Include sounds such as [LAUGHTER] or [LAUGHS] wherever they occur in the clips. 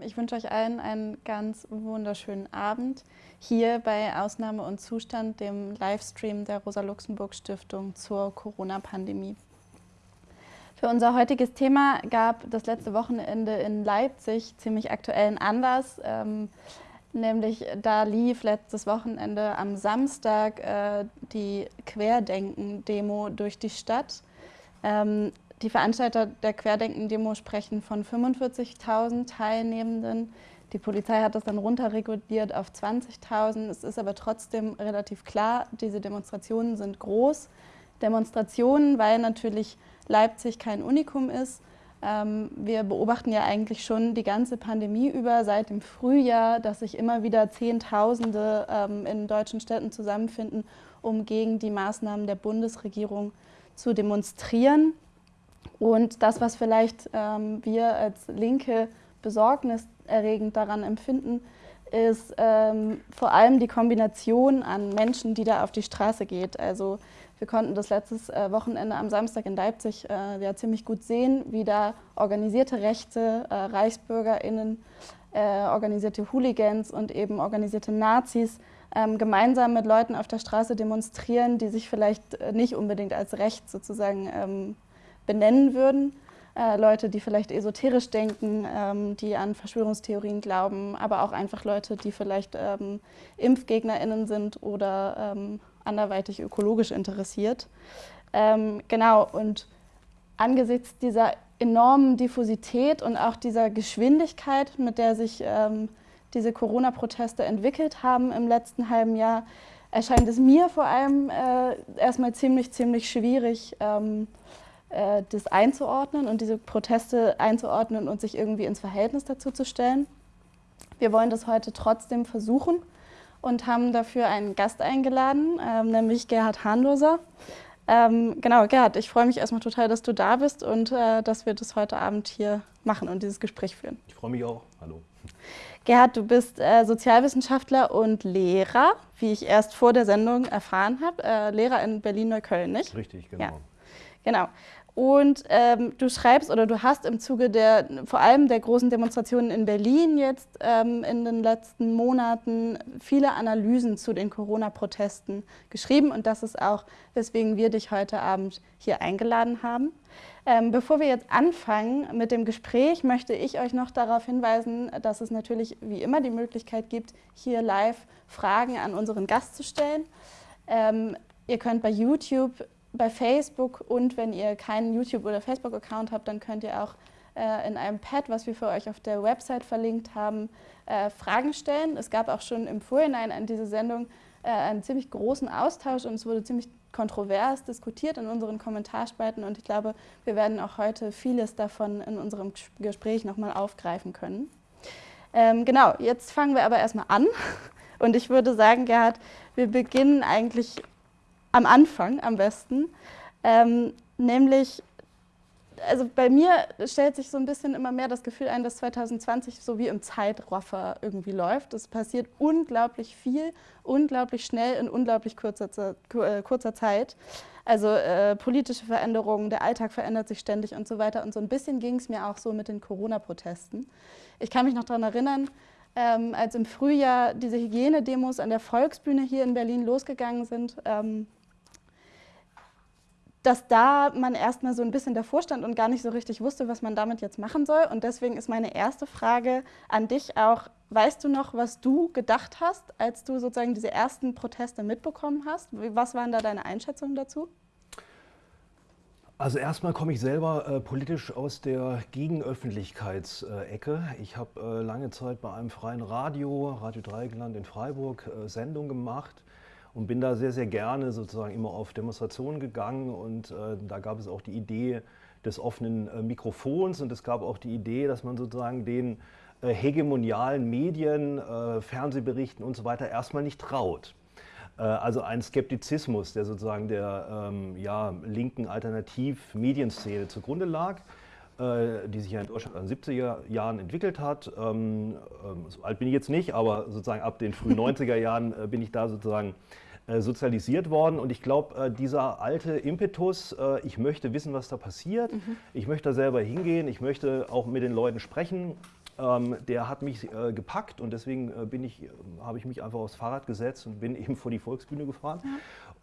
Ich wünsche euch allen einen ganz wunderschönen Abend hier bei Ausnahme und Zustand, dem Livestream der Rosa-Luxemburg-Stiftung zur Corona-Pandemie. Für unser heutiges Thema gab das letzte Wochenende in Leipzig ziemlich aktuellen Anlass. Ähm, nämlich da lief letztes Wochenende am Samstag äh, die Querdenken-Demo durch die Stadt. Ähm, die Veranstalter der Querdenken-Demo sprechen von 45.000 Teilnehmenden. Die Polizei hat das dann runterreguliert auf 20.000. Es ist aber trotzdem relativ klar, diese Demonstrationen sind groß. Demonstrationen, weil natürlich Leipzig kein Unikum ist. Ähm, wir beobachten ja eigentlich schon die ganze Pandemie über, seit dem Frühjahr, dass sich immer wieder Zehntausende ähm, in deutschen Städten zusammenfinden, um gegen die Maßnahmen der Bundesregierung zu demonstrieren. Und das, was vielleicht ähm, wir als Linke besorgniserregend daran empfinden, ist ähm, vor allem die Kombination an Menschen, die da auf die Straße geht. Also wir konnten das letztes äh, Wochenende am Samstag in Leipzig äh, ja ziemlich gut sehen, wie da organisierte Rechte, äh, ReichsbürgerInnen, äh, organisierte Hooligans und eben organisierte Nazis ähm, gemeinsam mit Leuten auf der Straße demonstrieren, die sich vielleicht äh, nicht unbedingt als recht sozusagen ähm, benennen würden. Äh, Leute, die vielleicht esoterisch denken, ähm, die an Verschwörungstheorien glauben, aber auch einfach Leute, die vielleicht ähm, ImpfgegnerInnen sind oder ähm, anderweitig ökologisch interessiert. Ähm, genau, und angesichts dieser enormen Diffusität und auch dieser Geschwindigkeit, mit der sich ähm, diese Corona-Proteste entwickelt haben im letzten halben Jahr, erscheint es mir vor allem äh, erstmal ziemlich, ziemlich schwierig, ähm, äh, das einzuordnen und diese Proteste einzuordnen und sich irgendwie ins Verhältnis dazu zu stellen. Wir wollen das heute trotzdem versuchen und haben dafür einen Gast eingeladen, ähm, nämlich Gerhard Hahnloser. Ähm, genau, Gerhard, ich freue mich erstmal total, dass du da bist und äh, dass wir das heute Abend hier machen und dieses Gespräch führen. Ich freue mich auch. Hallo. Gerhard, du bist äh, Sozialwissenschaftler und Lehrer, wie ich erst vor der Sendung erfahren habe. Äh, Lehrer in Berlin-Neukölln, nicht? Richtig, genau. Ja. Genau. Und ähm, du schreibst oder du hast im Zuge der, vor allem der großen Demonstrationen in Berlin jetzt ähm, in den letzten Monaten viele Analysen zu den Corona-Protesten geschrieben. Und das ist auch, weswegen wir dich heute Abend hier eingeladen haben. Ähm, bevor wir jetzt anfangen mit dem Gespräch, möchte ich euch noch darauf hinweisen, dass es natürlich wie immer die Möglichkeit gibt, hier live Fragen an unseren Gast zu stellen. Ähm, ihr könnt bei YouTube bei Facebook und wenn ihr keinen YouTube- oder Facebook-Account habt, dann könnt ihr auch äh, in einem Pad, was wir für euch auf der Website verlinkt haben, äh, Fragen stellen. Es gab auch schon im Vorhinein an diese Sendung äh, einen ziemlich großen Austausch und es wurde ziemlich kontrovers diskutiert in unseren Kommentarspalten und ich glaube, wir werden auch heute vieles davon in unserem Gespräch nochmal aufgreifen können. Ähm, genau, jetzt fangen wir aber erstmal an [LAUGHS] und ich würde sagen, Gerhard, wir beginnen eigentlich am Anfang am besten. Ähm, nämlich, also bei mir stellt sich so ein bisschen immer mehr das Gefühl ein, dass 2020 so wie im Zeitraffer irgendwie läuft. Es passiert unglaublich viel, unglaublich schnell in unglaublich kurzer, äh, kurzer Zeit. Also äh, politische Veränderungen, der Alltag verändert sich ständig und so weiter. Und so ein bisschen ging es mir auch so mit den Corona-Protesten. Ich kann mich noch daran erinnern, ähm, als im Frühjahr diese Hygienedemos an der Volksbühne hier in Berlin losgegangen sind. Ähm, dass da man erstmal so ein bisschen davor stand und gar nicht so richtig wusste, was man damit jetzt machen soll. Und deswegen ist meine erste Frage an dich auch, weißt du noch, was du gedacht hast, als du sozusagen diese ersten Proteste mitbekommen hast? Was waren da deine Einschätzungen dazu? Also erstmal komme ich selber äh, politisch aus der Gegenöffentlichkeitsecke. ich habe äh, lange Zeit bei einem freien Radio, Radio Dreieckland in Freiburg, äh, Sendung gemacht und bin da sehr, sehr gerne sozusagen immer auf Demonstrationen gegangen und äh, da gab es auch die Idee des offenen äh, Mikrofons und es gab auch die Idee, dass man sozusagen den äh, hegemonialen Medien, äh, Fernsehberichten und so weiter erstmal nicht traut. Äh, also ein Skeptizismus, der sozusagen der ähm, ja, linken Alternativ-Medienszene zugrunde lag äh, die sich ja in Deutschland in den 70er Jahren entwickelt hat. Ähm, ähm, so alt bin ich jetzt nicht, aber sozusagen ab den frühen 90er Jahren bin ich da sozusagen sozialisiert worden. Und ich glaube, äh, dieser alte Impetus, äh, ich möchte wissen, was da passiert, mhm. ich möchte da selber hingehen, ich möchte auch mit den Leuten sprechen, ähm, der hat mich äh, gepackt und deswegen äh, bin ich, äh, habe ich mich einfach aufs Fahrrad gesetzt und bin [LAUGHS] eben vor die Volksbühne gefahren. Ja.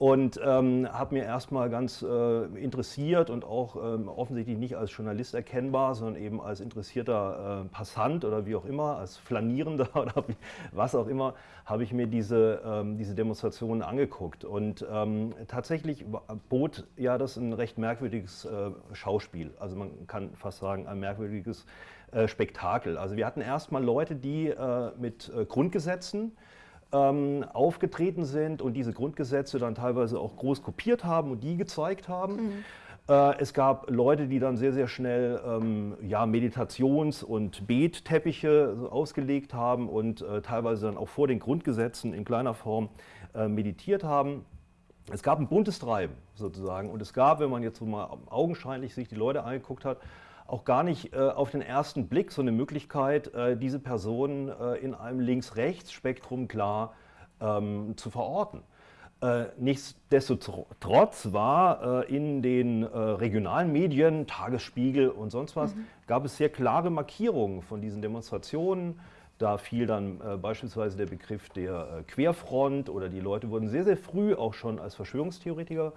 Und ähm, habe mir erstmal ganz äh, interessiert und auch ähm, offensichtlich nicht als Journalist erkennbar, sondern eben als interessierter äh, Passant oder wie auch immer, als Flanierender [LAUGHS] oder was auch immer, habe ich mir diese, ähm, diese Demonstrationen angeguckt. Und ähm, tatsächlich bot ja das ein recht merkwürdiges äh, Schauspiel. Also man kann fast sagen, ein merkwürdiges äh, Spektakel. Also wir hatten erstmal Leute, die äh, mit äh, Grundgesetzen ähm, aufgetreten sind und diese Grundgesetze dann teilweise auch groß kopiert haben und die gezeigt haben. Mhm. Äh, es gab Leute, die dann sehr, sehr schnell ähm, ja, Meditations- und Betteppiche ausgelegt haben und äh, teilweise dann auch vor den Grundgesetzen in kleiner Form äh, meditiert haben. Es gab ein buntes Treiben sozusagen und es gab, wenn man jetzt so mal augenscheinlich sich die Leute angeguckt hat, auch gar nicht äh, auf den ersten Blick so eine Möglichkeit, äh, diese Personen äh, in einem Links-Rechts-Spektrum klar ähm, zu verorten. Äh, nichtsdestotrotz war äh, in den äh, regionalen Medien, Tagesspiegel und sonst was, mhm. gab es sehr klare Markierungen von diesen Demonstrationen. Da fiel dann beispielsweise der Begriff der Querfront oder die Leute wurden sehr, sehr früh auch schon als Verschwörungstheoretiker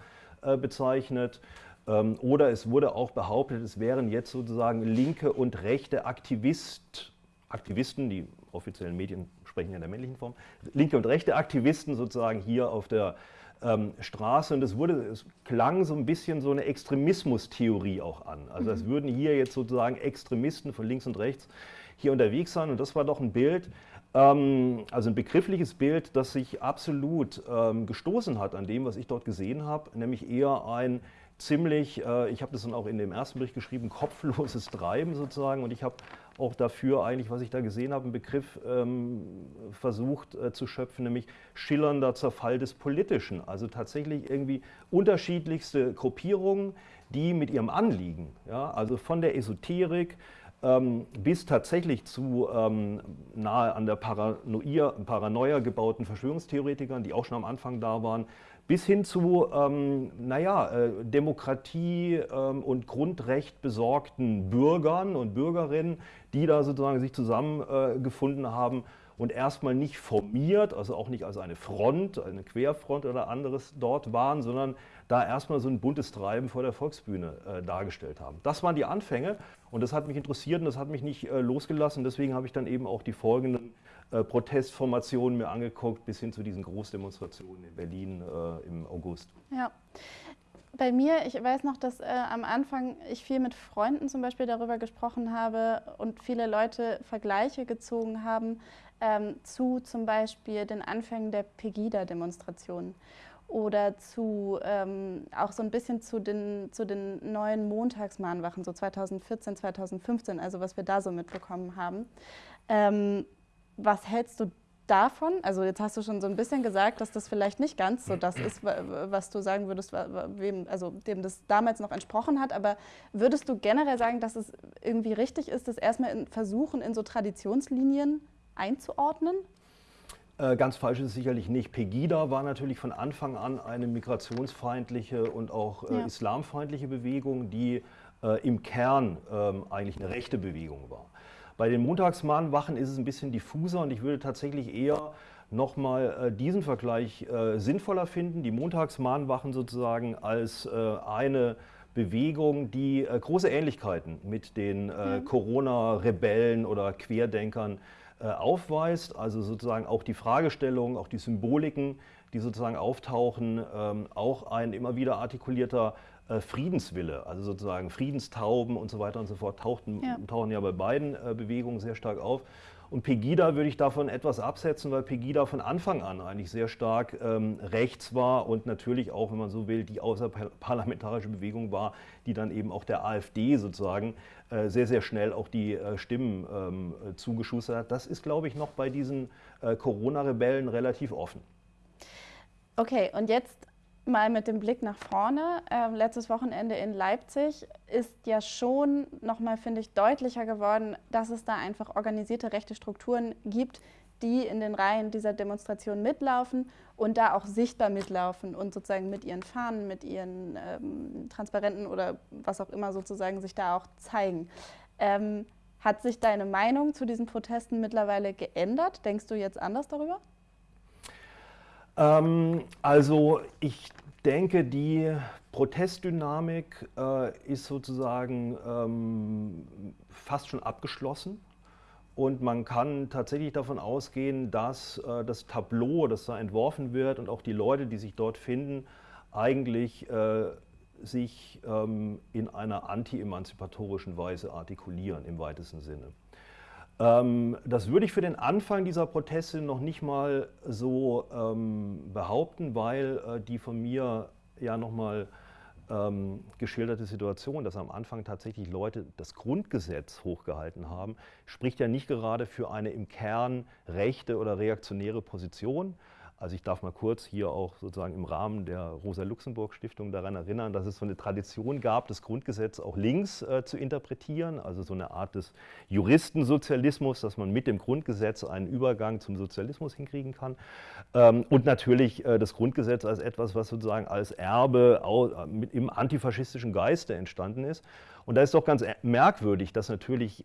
bezeichnet. Ähm, oder es wurde auch behauptet, es wären jetzt sozusagen linke und rechte Aktivist, Aktivisten, die offiziellen Medien sprechen ja in der männlichen Form, linke und rechte Aktivisten sozusagen hier auf der ähm, Straße. Und es, wurde, es klang so ein bisschen so eine Extremismustheorie auch an. Also es mhm. würden hier jetzt sozusagen Extremisten von links und rechts hier unterwegs sein. Und das war doch ein Bild, ähm, also ein begriffliches Bild, das sich absolut ähm, gestoßen hat an dem, was ich dort gesehen habe, nämlich eher ein ziemlich, äh, ich habe das dann auch in dem ersten Bericht geschrieben, kopfloses Treiben sozusagen und ich habe auch dafür eigentlich, was ich da gesehen habe, einen Begriff ähm, versucht äh, zu schöpfen, nämlich schillernder Zerfall des Politischen. Also tatsächlich irgendwie unterschiedlichste Gruppierungen, die mit ihrem Anliegen, ja, also von der Esoterik ähm, bis tatsächlich zu ähm, nahe an der Paranoia, Paranoia gebauten Verschwörungstheoretikern, die auch schon am Anfang da waren, bis hin zu, ähm, naja, äh, Demokratie ähm, und Grundrecht besorgten Bürgern und Bürgerinnen, die da sozusagen sich zusammengefunden äh, haben und erstmal nicht formiert, also auch nicht als eine Front, eine Querfront oder anderes dort waren, sondern da erstmal so ein buntes Treiben vor der Volksbühne äh, dargestellt haben. Das waren die Anfänge und das hat mich interessiert und das hat mich nicht äh, losgelassen. Deswegen habe ich dann eben auch die folgenden Protestformationen mir angeguckt, bis hin zu diesen Großdemonstrationen in Berlin äh, im August. Ja. Bei mir, ich weiß noch, dass äh, am Anfang ich viel mit Freunden zum Beispiel darüber gesprochen habe und viele Leute Vergleiche gezogen haben ähm, zu zum Beispiel den Anfängen der Pegida-Demonstrationen oder zu ähm, auch so ein bisschen zu den, zu den neuen Montagsmahnwachen, so 2014, 2015, also was wir da so mitbekommen haben. Ähm, was hältst du davon? Also jetzt hast du schon so ein bisschen gesagt, dass das vielleicht nicht ganz so das ist, was du sagen würdest, wem, also dem das damals noch entsprochen hat. Aber würdest du generell sagen, dass es irgendwie richtig ist, das erstmal in versuchen, in so Traditionslinien einzuordnen? Äh, ganz falsch ist es sicherlich nicht. Pegida war natürlich von Anfang an eine migrationsfeindliche und auch äh, ja. islamfeindliche Bewegung, die äh, im Kern ähm, eigentlich eine rechte Bewegung war. Bei den Montagsmahnwachen ist es ein bisschen diffuser und ich würde tatsächlich eher nochmal äh, diesen Vergleich äh, sinnvoller finden, die Montagsmahnwachen sozusagen als äh, eine Bewegung, die äh, große Ähnlichkeiten mit den äh, mhm. Corona-Rebellen oder Querdenkern äh, aufweist. Also sozusagen auch die Fragestellungen, auch die Symboliken, die sozusagen auftauchen, ähm, auch ein immer wieder artikulierter äh, Friedenswille, also sozusagen Friedenstauben und so weiter und so fort, tauchten, ja. tauchen ja bei beiden äh, Bewegungen sehr stark auf. Und Pegida würde ich davon etwas absetzen, weil Pegida von Anfang an eigentlich sehr stark ähm, rechts war und natürlich auch, wenn man so will, die außerparlamentarische Bewegung war, die dann eben auch der AfD sozusagen äh, sehr, sehr schnell auch die äh, Stimmen ähm, zugeschustert hat. Das ist, glaube ich, noch bei diesen äh, Corona-Rebellen relativ offen. Okay, und jetzt mal mit dem Blick nach vorne. Ähm, letztes Wochenende in Leipzig ist ja schon nochmal, finde ich, deutlicher geworden, dass es da einfach organisierte rechte Strukturen gibt, die in den Reihen dieser Demonstration mitlaufen und da auch sichtbar mitlaufen und sozusagen mit ihren Fahnen, mit ihren ähm, Transparenten oder was auch immer sozusagen sich da auch zeigen. Ähm, Hat sich deine Meinung zu diesen Protesten mittlerweile geändert? Denkst du jetzt anders darüber? Ähm, also ich denke, die Protestdynamik äh, ist sozusagen ähm, fast schon abgeschlossen. Und man kann tatsächlich davon ausgehen, dass äh, das Tableau, das da entworfen wird und auch die Leute, die sich dort finden, eigentlich äh, sich ähm, in einer anti-emanzipatorischen Weise artikulieren im weitesten Sinne. Ähm, das würde ich für den Anfang dieser Proteste noch nicht mal so ähm, behaupten, weil äh, die von mir ja nochmal ähm, geschilderte Situation, dass am Anfang tatsächlich Leute das Grundgesetz hochgehalten haben, spricht ja nicht gerade für eine im Kern rechte oder reaktionäre Position, also ich darf mal kurz hier auch sozusagen im Rahmen der Rosa-Luxemburg-Stiftung daran erinnern, dass es so eine Tradition gab, das Grundgesetz auch links äh, zu interpretieren, also so eine Art des Juristensozialismus, dass man mit dem Grundgesetz einen Übergang zum Sozialismus hinkriegen kann. Ähm, und natürlich äh, das Grundgesetz als etwas, was sozusagen als Erbe auch, äh, mit, im antifaschistischen Geiste entstanden ist. Und da ist doch ganz merkwürdig, dass natürlich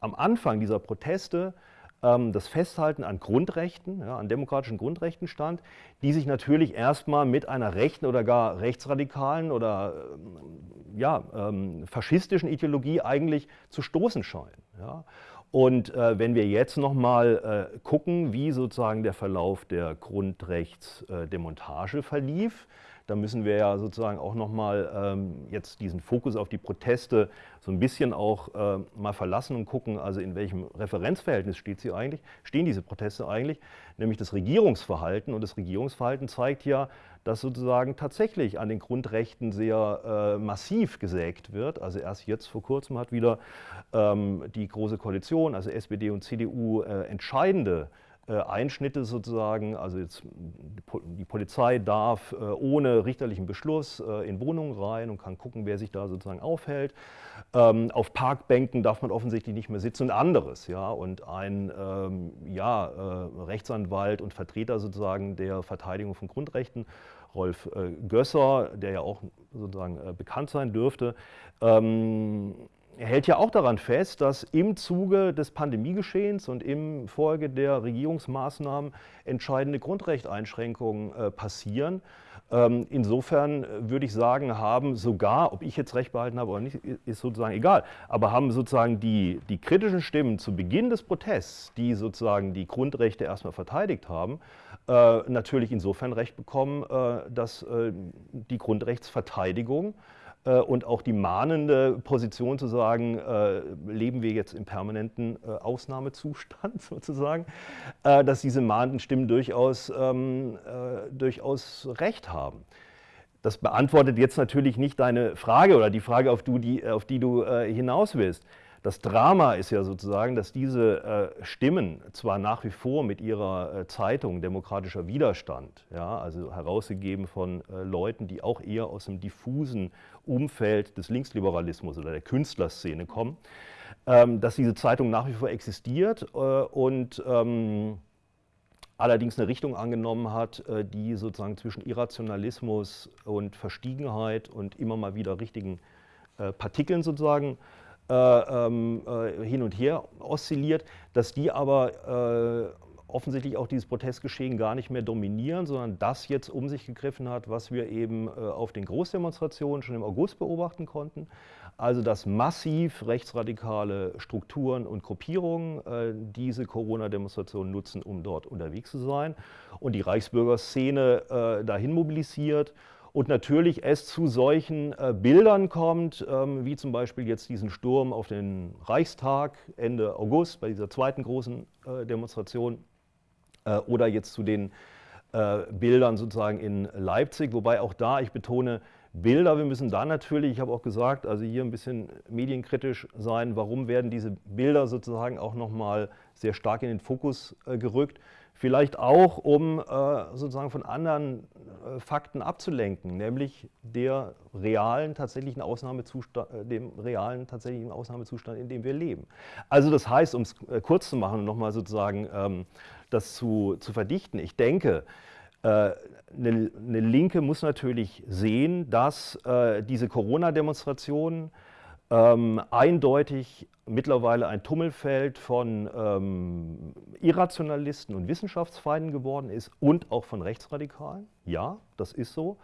am Anfang dieser Proteste das Festhalten an Grundrechten, ja, an demokratischen Grundrechten stand, die sich natürlich erstmal mit einer rechten oder gar rechtsradikalen oder ähm, ja, ähm, faschistischen Ideologie eigentlich zu stoßen scheinen. Ja. Und äh, wenn wir jetzt nochmal äh, gucken, wie sozusagen der Verlauf der Grundrechtsdemontage äh, verlief, da müssen wir ja sozusagen auch nochmal ähm, jetzt diesen Fokus auf die Proteste so ein bisschen auch äh, mal verlassen und gucken, also in welchem Referenzverhältnis steht sie eigentlich, stehen diese Proteste eigentlich, nämlich das Regierungsverhalten. Und das Regierungsverhalten zeigt ja, dass sozusagen tatsächlich an den Grundrechten sehr äh, massiv gesägt wird. Also erst jetzt vor kurzem hat wieder ähm, die Große Koalition, also SPD und CDU, äh, entscheidende äh, Einschnitte sozusagen, also jetzt die Polizei darf äh, ohne richterlichen Beschluss äh, in Wohnungen rein und kann gucken, wer sich da sozusagen aufhält. Ähm, auf Parkbänken darf man offensichtlich nicht mehr sitzen und anderes. Ja? Und ein ähm, ja, Rechtsanwalt und Vertreter sozusagen der Verteidigung von Grundrechten, Rolf Gösser, der ja auch sozusagen bekannt sein dürfte, ähm, er hält ja auch daran fest, dass im Zuge des Pandemiegeschehens und im Folge der Regierungsmaßnahmen entscheidende Grundrechteinschränkungen äh, passieren. Ähm, insofern äh, würde ich sagen, haben sogar, ob ich jetzt recht behalten habe oder nicht, ist sozusagen egal, aber haben sozusagen die, die kritischen Stimmen zu Beginn des Protests, die sozusagen die Grundrechte erstmal verteidigt haben, äh, natürlich insofern recht bekommen, äh, dass äh, die Grundrechtsverteidigung und auch die mahnende Position zu sagen, äh, leben wir jetzt im permanenten äh, Ausnahmezustand [LAUGHS] sozusagen, dass diese mahnenden Stimmen durchaus, ähm, durchaus recht haben. Das beantwortet jetzt natürlich nicht deine Frage oder die Frage, auf, du, die, auf die du hinaus willst. Das Drama ist ja sozusagen, dass diese äh, Stimmen zwar nach wie vor mit ihrer äh, Zeitung Demokratischer Widerstand, ja, also herausgegeben von äh, Leuten, die auch eher aus dem diffusen Umfeld des Linksliberalismus oder der Künstlerszene kommen, ähm, dass diese Zeitung nach wie vor existiert äh, und ähm, allerdings eine Richtung angenommen hat, äh, die sozusagen zwischen Irrationalismus und Verstiegenheit und immer mal wieder richtigen äh, Partikeln sozusagen hin und her oszilliert, dass die aber äh, offensichtlich auch dieses Protestgeschehen gar nicht mehr dominieren, sondern das jetzt um sich gegriffen hat, was wir eben auf den Großdemonstrationen schon im August beobachten konnten. Also dass massiv rechtsradikale Strukturen und Gruppierungen äh, diese Corona-Demonstrationen nutzen, um dort unterwegs zu sein und die Reichsbürgerszene äh, dahin mobilisiert und natürlich es zu solchen äh, Bildern kommt, ähm, wie zum Beispiel jetzt diesen Sturm auf den Reichstag Ende August bei dieser zweiten großen äh, Demonstration äh, oder jetzt zu den äh, Bildern sozusagen in Leipzig, wobei auch da, ich betone, Bilder, wir müssen da natürlich, ich habe auch gesagt, also hier ein bisschen medienkritisch sein, warum werden diese Bilder sozusagen auch nochmal sehr stark in den Fokus äh, gerückt. Vielleicht auch, um äh, sozusagen von anderen äh, Fakten abzulenken, nämlich der realen tatsächlichen Ausnahmezustand, äh, dem realen tatsächlichen Ausnahmezustand, in dem wir leben. Also das heißt, um es kurz zu machen und nochmal sozusagen ähm, das zu, zu verdichten, ich denke, eine, eine, Linke muss natürlich sehen, dass diese Corona-Demonstrationen ähm, eindeutig mittlerweile ein Tummelfeld von ähm, Irrationalisten und Wissenschaftsfeinden geworden ist und auch von Rechtsradikalen. Ja, das ist so.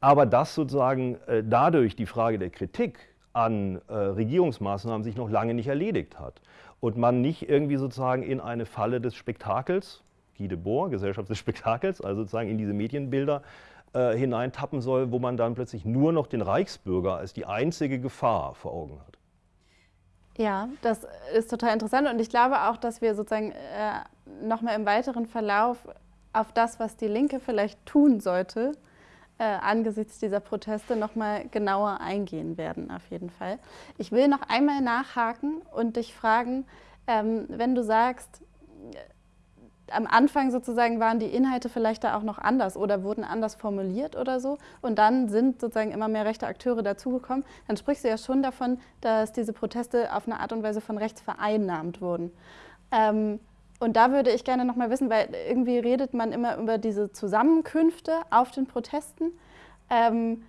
Aber dass sozusagen äh, dadurch die Frage der Kritik an äh, Regierungsmaßnahmen sich noch lange nicht erledigt hat und man nicht irgendwie sozusagen in eine Falle des Spektakels, Guy Debord, Gesellschaft des Spektakels, also sozusagen in diese Medienbilder äh, hineintappen soll, wo man dann plötzlich nur noch den Reichsbürger als die einzige Gefahr vor Augen hat. Ja, das ist total interessant und ich glaube auch, dass wir sozusagen äh, nochmal im weiteren Verlauf auf das, was die Linke vielleicht tun sollte, äh, angesichts dieser Proteste nochmal genauer eingehen werden, auf jeden Fall. Ich will noch einmal nachhaken und dich fragen, ähm, wenn du sagst, am Anfang sozusagen waren die Inhalte vielleicht da auch noch anders oder wurden anders formuliert oder so. Und dann sind sozusagen immer mehr rechte Akteure dazugekommen. Dann sprichst du ja schon davon, dass diese Proteste auf eine Art und Weise von rechts vereinnahmt wurden. Ähm, und da würde ich gerne noch mal wissen, weil irgendwie redet man immer über diese Zusammenkünfte auf den Protesten. Ähm,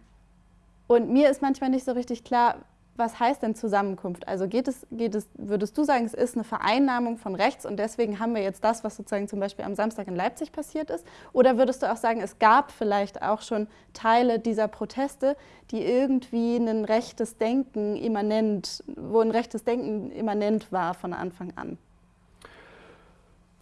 und mir ist manchmal nicht so richtig klar, was heißt denn Zusammenkunft? Also geht es, geht es, würdest du sagen, es ist eine Vereinnahmung von rechts und deswegen haben wir jetzt das, was sozusagen zum Beispiel am Samstag in Leipzig passiert ist? Oder würdest du auch sagen, es gab vielleicht auch schon Teile dieser Proteste, die irgendwie ein rechtes Denken immanent, wo ein rechtes Denken immanent war von Anfang an?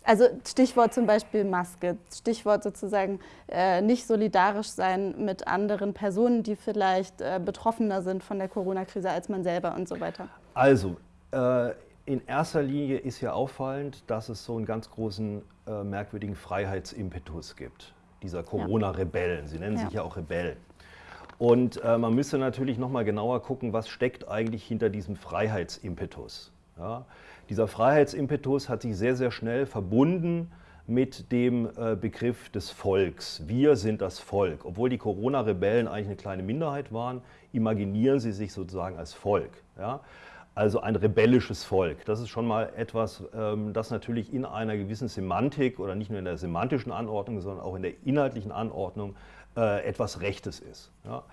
Also Stichwort zum Beispiel Maske, Stichwort sozusagen äh, nicht solidarisch sein mit anderen Personen, die vielleicht äh, betroffener sind von der Corona-Krise als man selber und so weiter. Also äh, in erster Linie ist ja auffallend, dass es so einen ganz großen äh, merkwürdigen Freiheitsimpetus gibt, dieser Corona-Rebellen. Sie nennen ja. sich ja auch Rebellen. Und äh, man müsste natürlich noch mal genauer gucken, was steckt eigentlich hinter diesem Freiheitsimpetus. Ja? Dieser Freiheitsimpetus hat sich sehr, sehr schnell verbunden mit dem äh, Begriff des Volks. Wir sind das Volk. Obwohl die Corona-Rebellen eigentlich eine kleine Minderheit waren, imaginieren sie sich sozusagen als Volk. Ja? Also ein rebellisches Volk. Das ist schon mal etwas, ähm, das natürlich in einer gewissen Semantik oder nicht nur in der semantischen Anordnung, sondern auch in der inhaltlichen Anordnung äh, etwas Rechtes ist. Ja?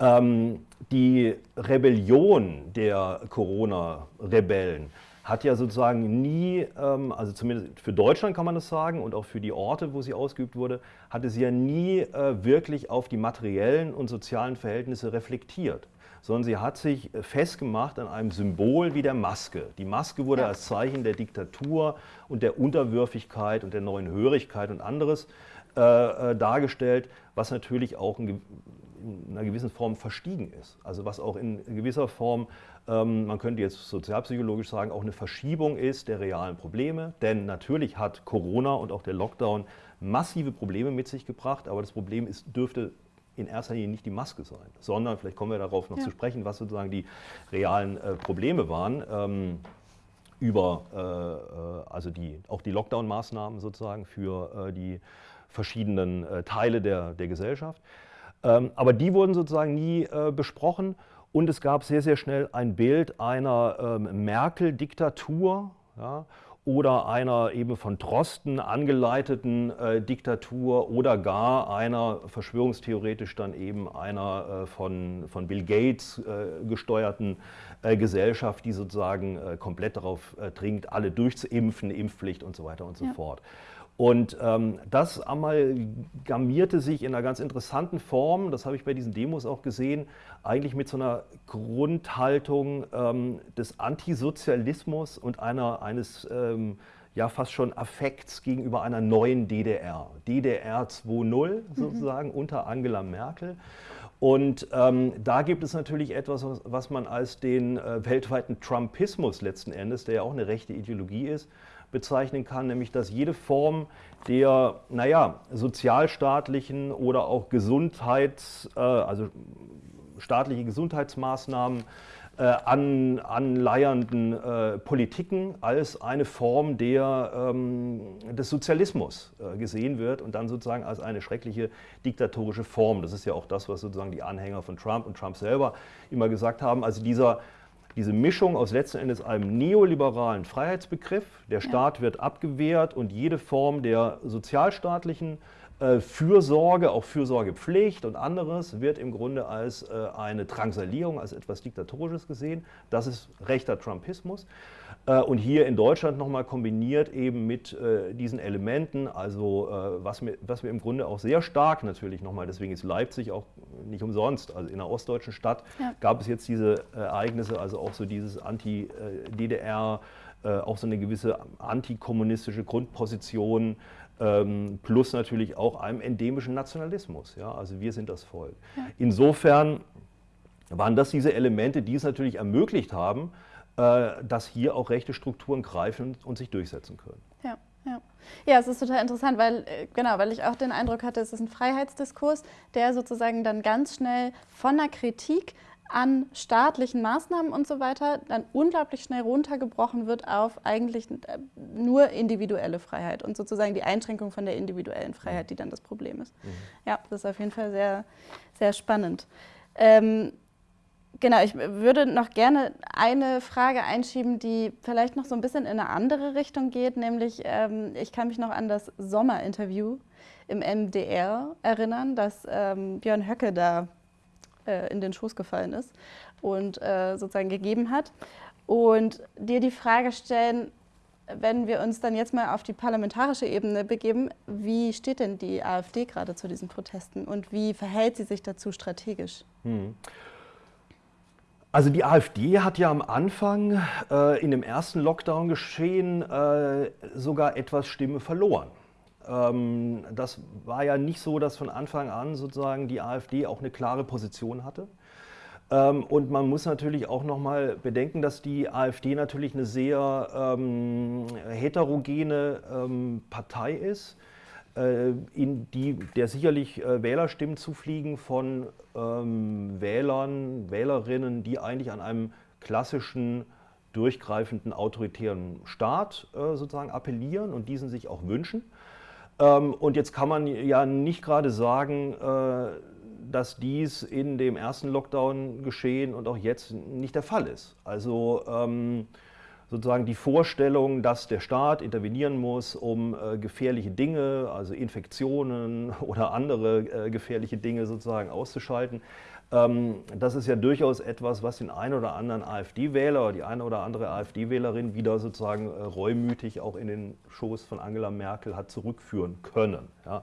Ähm, die Rebellion der Corona-Rebellen hat ja sozusagen nie, ähm, also zumindest für Deutschland kann man das sagen und auch für die Orte, wo sie ausgeübt wurde, hatte sie ja nie äh, wirklich auf die materiellen und sozialen Verhältnisse reflektiert, sondern sie hat sich äh, festgemacht an einem Symbol wie der Maske. Die Maske wurde ja. als Zeichen der Diktatur und der Unterwürfigkeit und der neuen Hörigkeit und anderes äh, dargestellt, was natürlich auch in einer gewissen Form verstiegen ist. Also was auch in gewisser Form man könnte jetzt sozialpsychologisch sagen, auch eine Verschiebung ist der realen Probleme. Denn natürlich hat Corona und auch der Lockdown massive Probleme mit sich gebracht, aber das Problem ist, dürfte in erster Linie nicht die Maske sein, sondern, vielleicht kommen wir darauf noch ja. zu sprechen, was sozusagen die realen äh, Probleme waren. Ähm, über äh, äh also die, auch die Lockdown-Maßnahmen sozusagen für äh, die verschiedenen äh, Teile der, der Gesellschaft. Ähm, aber die wurden sozusagen nie äh, besprochen und es gab sehr, sehr schnell ein Bild einer ähm, Merkel-Diktatur ja, oder einer eben von Drosten angeleiteten äh, Diktatur oder gar einer verschwörungstheoretisch dann eben einer äh, von, von Bill Gates äh, gesteuerten äh, Gesellschaft, die sozusagen äh, komplett darauf äh, dringt, alle durchzuimpfen, Impfpflicht und so weiter und so ja. fort. Und ähm, das amalgamierte sich in einer ganz interessanten Form, das habe ich bei diesen Demos auch gesehen, eigentlich mit so einer Grundhaltung ähm, des Antisozialismus und einer, eines ähm, ja fast schon Affekts gegenüber einer neuen DDR. DDR 2.0 mhm. sozusagen mhm. unter Angela Merkel. Und ähm, da gibt es natürlich etwas, was man als den äh, weltweiten Trumpismus letzten Endes, der ja auch eine rechte Ideologie ist, bezeichnen kann, nämlich dass jede Form der, naja, sozialstaatlichen oder auch Gesundheits, äh, also staatliche Gesundheitsmaßnahmen äh, an, anleiernden äh, Politiken als eine Form der, ähm, des Sozialismus äh, gesehen wird und dann sozusagen als eine schreckliche diktatorische Form. Das ist ja auch das, was sozusagen die Anhänger von Trump und Trump selber immer gesagt haben. Also dieser diese Mischung aus letzten Endes einem neoliberalen Freiheitsbegriff, der Staat wird abgewehrt und jede Form der sozialstaatlichen Äh, Fürsorge, auch Fürsorgepflicht und anderes wird im Grunde als äh, eine Drangsalierung, als etwas Diktatorisches gesehen. Das ist rechter Trumpismus. Äh, und hier in Deutschland nochmal kombiniert eben mit diesen Elementen, also was wir, was wir im Grunde auch sehr stark natürlich nochmal, deswegen ist Leipzig auch nicht umsonst, also in einer ostdeutschen Stadt ja. gab es jetzt diese Ereignisse, also auch so dieses Anti-DDR, auch so eine gewisse antikommunistische Grundposition, ähm, plus natürlich auch einem endemischen Nationalismus. Ja? Also wir sind das Volk. Ja. Insofern waren das diese Elemente, die es natürlich ermöglicht haben, äh, dass hier auch rechte Strukturen greifen und sich durchsetzen können. Ja. Ja. ja, es ist total interessant, weil äh, genau, weil ich auch den Eindruck hatte, es ist ein Freiheitsdiskurs, der sozusagen dann ganz schnell von der Kritik an staatlichen Maßnahmen und so weiter dann unglaublich schnell runtergebrochen wird auf eigentlich äh, nur individuelle Freiheit und sozusagen die Einschränkung von der individuellen Freiheit, die dann das Problem ist. Mhm. Ja, das ist auf jeden Fall sehr, sehr spannend. Ähm, genau, ich würde noch gerne eine Frage einschieben, die vielleicht noch so ein bisschen in eine andere Richtung geht, nämlich ähm, ich kann mich noch an das Sommerinterview im MDR erinnern, das ähm, Björn Höcke da äh, in den Schoß gefallen ist und äh, sozusagen gegeben hat. Und dir die Frage stellen, wenn wir uns dann jetzt mal auf die parlamentarische Ebene begeben, wie steht denn die AfD gerade zu diesen Protesten und wie verhält sie sich dazu strategisch? Hm. Also die AfD hat ja am Anfang äh, in dem ersten Lockdown-Geschehen äh, sogar etwas Stimme verloren. Ähm, das war ja nicht so, dass von Anfang an sozusagen die AfD auch eine klare Position hatte. Ähm, und man muss natürlich auch nochmal bedenken, dass die AfD natürlich eine sehr ähm, heterogene ähm, Partei ist, in die der sicherlich äh, Wählerstimmen zufliegen von ähm, Wählern, Wählerinnen, die eigentlich an einem klassischen durchgreifenden autoritären Staat äh, sozusagen appellieren und diesen sich auch wünschen. Ähm, und jetzt kann man ja nicht gerade sagen, äh, dass dies in dem ersten Lockdown geschehen und auch jetzt nicht der Fall ist. Also ähm, sozusagen die Vorstellung, dass der Staat intervenieren muss, um äh, gefährliche Dinge, also Infektionen [LAUGHS] oder andere äh, gefährliche Dinge sozusagen auszuschalten, ähm, das ist ja durchaus etwas, was den einen oder anderen AfD-Wähler oder die eine oder andere AfD-Wählerin wieder sozusagen äh, reumütig auch in den Schoß von Angela Merkel hat zurückführen können. Ja.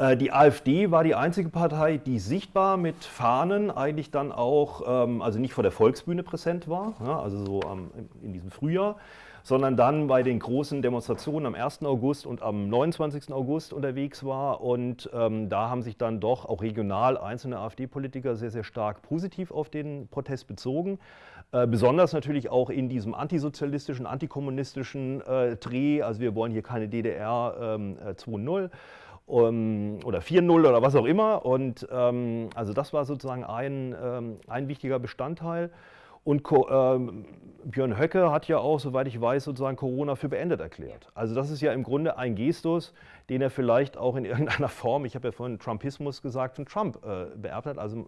Äh, die AfD war die einzige Partei, die sichtbar mit Fahnen eigentlich dann auch, ähm, also nicht vor der Volksbühne präsent war, also so in diesem Frühjahr, sondern dann bei den großen Demonstrationen am 1. August und am 29. August unterwegs war. Und ähm, da haben sich dann doch auch regional einzelne AfD-Politiker sehr, sehr stark positiv auf den Protest bezogen. Äh, besonders natürlich auch in diesem antisozialistischen, antikommunistischen äh, Dreh. Also wir wollen hier keine DDR ähm, 2.0 um, oder 4.0 oder was auch immer. Und ähm, also das war sozusagen ein, ähm, ein wichtiger Bestandteil. Und ähm, Björn Höcke hat ja auch, soweit ich weiß, sozusagen Corona für beendet erklärt. Also das ist ja im Grunde ein Gestus, den er vielleicht auch in [LAUGHS] irgendeiner Form, ich habe ja vorhin Trumpismus gesagt, von Trump äh, beerbt hat. Also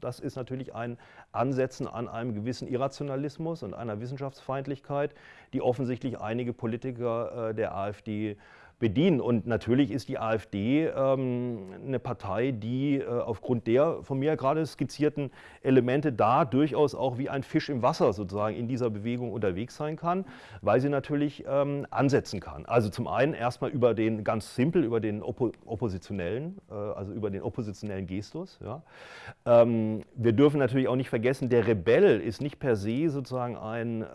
das ist natürlich ein Ansetzen an einem gewissen Irrationalismus und einer Wissenschaftsfeindlichkeit, die offensichtlich einige Politiker äh, der AfD bedienen. Und natürlich ist die AfD ähm, eine Partei, die äh, aufgrund der von mir gerade skizzierten Elemente da durchaus auch wie ein Fisch im Wasser sozusagen in dieser Bewegung unterwegs sein kann, weil sie natürlich ähm, ansetzen kann. Also zum einen erstmal über den, ganz simpel, über den Oppo Oppositionellen, äh, also über den oppositionellen Gestus. Ja. Ähm, wir dürfen natürlich auch nicht vergessen, der Rebell ist nicht per se sozusagen ein, äh,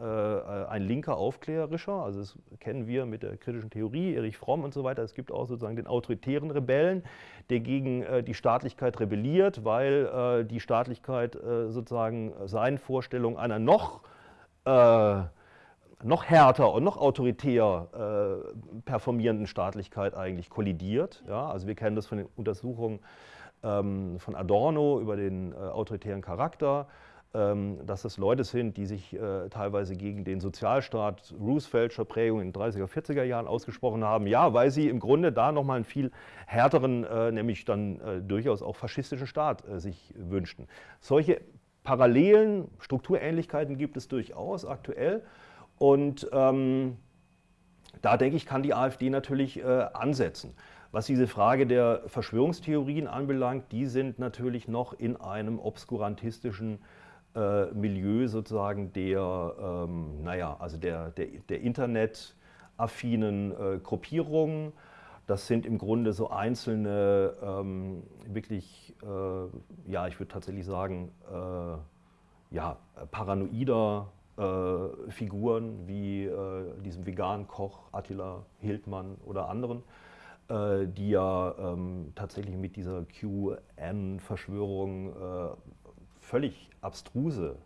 ein linker Aufklärerischer, also das kennen wir mit der kritischen Theorie, Erich Fromm, Fromm und so weiter. Es gibt auch sozusagen den autoritären Rebellen, der gegen äh, die Staatlichkeit rebelliert, weil äh, die Staatlichkeit äh, sozusagen seinen Vorstellungen einer noch äh, noch härter und noch autoritär äh, performierenden Staatlichkeit eigentlich kollidiert. Ja? Also wir kennen das von den Untersuchungen ähm, von Adorno über den äh, autoritären Charakter. Ähm, dass das Leute sind, die sich äh, teilweise gegen den Sozialstaat Rooseveltscher Prägung in den 30er, 40er Jahren ausgesprochen haben. Ja, weil sie im Grunde da nochmal einen viel härteren, äh, nämlich dann äh, durchaus auch faschistischen Staat sich wünschten. Solche Parallelen, Strukturähnlichkeiten gibt es durchaus aktuell. Und ähm, da denke ich, kann die AfD natürlich ansetzen. Was diese Frage der Verschwörungstheorien anbelangt, die sind natürlich noch in einem obskurantistischen äh, Milieu sozusagen der, ähm, naja, also der, der, der internetaffinen äh, Gruppierungen. Das sind im Grunde so einzelne, ähm, wirklich, äh, ja, ich würde tatsächlich sagen, äh, ja, paranoider äh, Figuren wie äh, diesem veganen Koch Attila Hildmann oder anderen, äh, die ja ähm, tatsächlich mit dieser QN-Verschwörung völlig abstruse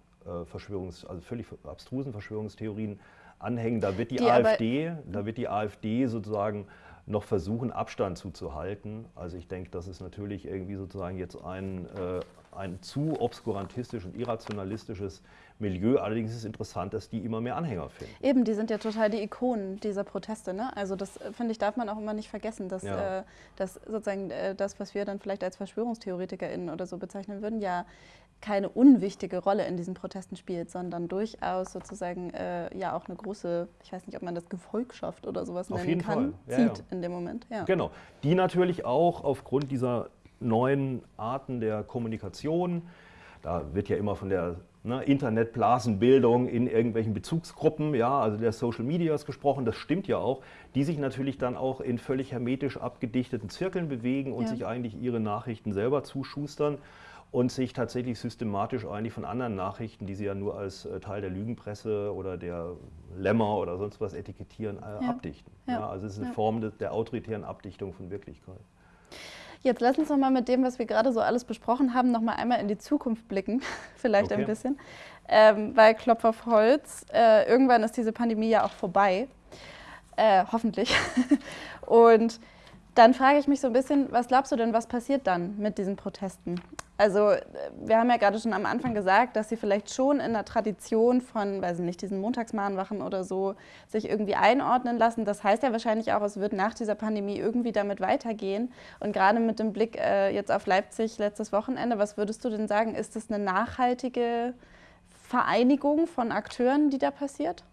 Verschwörungs, also völlig abstrusen Verschwörungstheorien anhängen. Da wird die, die AfD, da wird die AfD sozusagen noch versuchen, Abstand zuzuhalten. Also ich denke, das ist natürlich irgendwie sozusagen jetzt ein, äh, ein zu obskurantistisch und irrationalistisches Milieu. Allerdings ist es interessant, dass die immer mehr Anhänger finden. Eben, die sind ja total die Ikonen dieser Proteste. Ne? Also das, äh, finde ich, darf man auch immer nicht vergessen, dass, ja. äh, dass sozusagen äh, das, was wir dann vielleicht als VerschwörungstheoretikerInnen oder so bezeichnen würden, ja keine unwichtige Rolle in diesen Protesten spielt, sondern durchaus sozusagen äh, ja auch eine große, ich weiß nicht, ob man das Gefolgschaft oder sowas Auf nennen kann, ja, zieht ja. in dem Moment. Ja. Genau, die natürlich auch aufgrund dieser neuen Arten der Kommunikation, da wird ja immer von der ne, Internetblasenbildung in irgendwelchen Bezugsgruppen, ja, also der Social Medias gesprochen, das stimmt ja auch, die sich natürlich dann auch in völlig hermetisch abgedichteten Zirkeln bewegen und sich eigentlich ihre Nachrichten selber zuschustern und sich tatsächlich systematisch eigentlich von anderen Nachrichten, die sie ja nur als äh, Teil der Lügenpresse oder der Lämmer oder sonst was etikettieren, äh, ja. abdichten. Ja. also es ist eine Form de, der autoritären Abdichtung von Wirklichkeit. Jetzt lass uns noch mal mit dem, was wir gerade so alles besprochen haben, noch mal einmal in die Zukunft blicken, [LAUGHS] vielleicht okay. ein bisschen. Ähm, weil Klopf auf Holz, äh, irgendwann ist diese Pandemie ja auch vorbei, äh, hoffentlich. [LAUGHS] Und dann frage ich mich so ein bisschen, was glaubst du denn, was passiert dann mit diesen Protesten? Also wir haben ja gerade schon am Anfang gesagt, dass sie vielleicht schon in der Tradition von, weiß ich nicht, diesen Montagsmahnwachen oder so sich irgendwie einordnen lassen. Das heißt ja wahrscheinlich auch, es wird nach dieser Pandemie irgendwie damit weitergehen. Und gerade mit dem Blick äh, jetzt auf Leipzig letztes Wochenende, was würdest du denn sagen, ist das eine nachhaltige Vereinigung von Akteuren, die da passiert?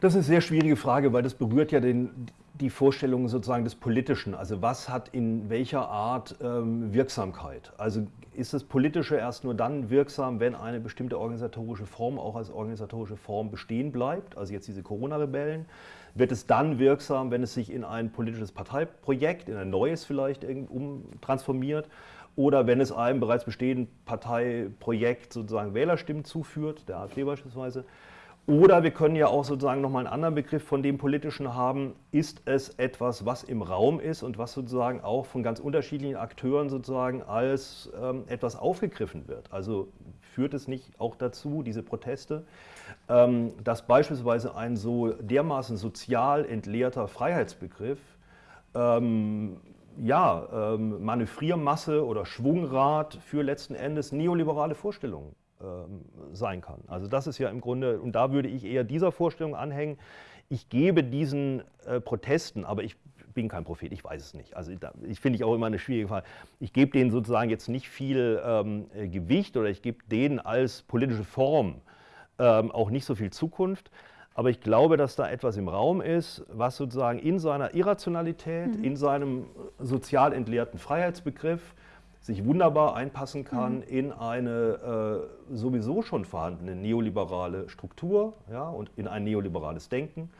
Das ist eine sehr schwierige Frage, weil das berührt ja den, die Vorstellung sozusagen des Politischen. Also was hat in welcher Art ähm, Wirksamkeit? Also ist das Politische erst nur dann wirksam, wenn eine bestimmte organisatorische Form auch als organisatorische Form bestehen bleibt? Also jetzt diese Corona-Rebellen. Wird es dann wirksam, wenn es sich in ein politisches Parteiprojekt, in ein neues vielleicht umtransformiert? Oder wenn es einem bereits bestehenden Parteiprojekt sozusagen Wählerstimmen zuführt, der AfD beispielsweise? Oder wir können ja auch sozusagen nochmal einen anderen Begriff von dem Politischen haben. Ist es etwas, was im Raum ist und was sozusagen auch von ganz unterschiedlichen Akteuren sozusagen als ähm, etwas aufgegriffen wird? Also führt es nicht auch dazu, diese Proteste, ähm, dass beispielsweise ein so dermaßen sozial entleerter Freiheitsbegriff ähm, ja, ähm, Manövriermasse oder Schwungrad für letzten Endes neoliberale Vorstellungen sein kann. Also das ist ja im Grunde, und da würde ich eher dieser Vorstellung anhängen, ich gebe diesen äh, Protesten, aber ich bin kein Prophet, ich weiß es nicht. Also da, ich finde ich auch immer eine schwierige Frage. Ich gebe denen sozusagen jetzt nicht viel ähm, äh, Gewicht oder ich gebe denen als politische Form ähm, auch nicht so viel Zukunft. Aber ich glaube, dass da etwas im Raum ist, was sozusagen in seiner Irrationalität, mhm. in seinem sozial entleerten Freiheitsbegriff sich wunderbar einpassen kann mhm. in eine äh, sowieso schon vorhandene neoliberale Struktur ja, und in ein neoliberales Denken,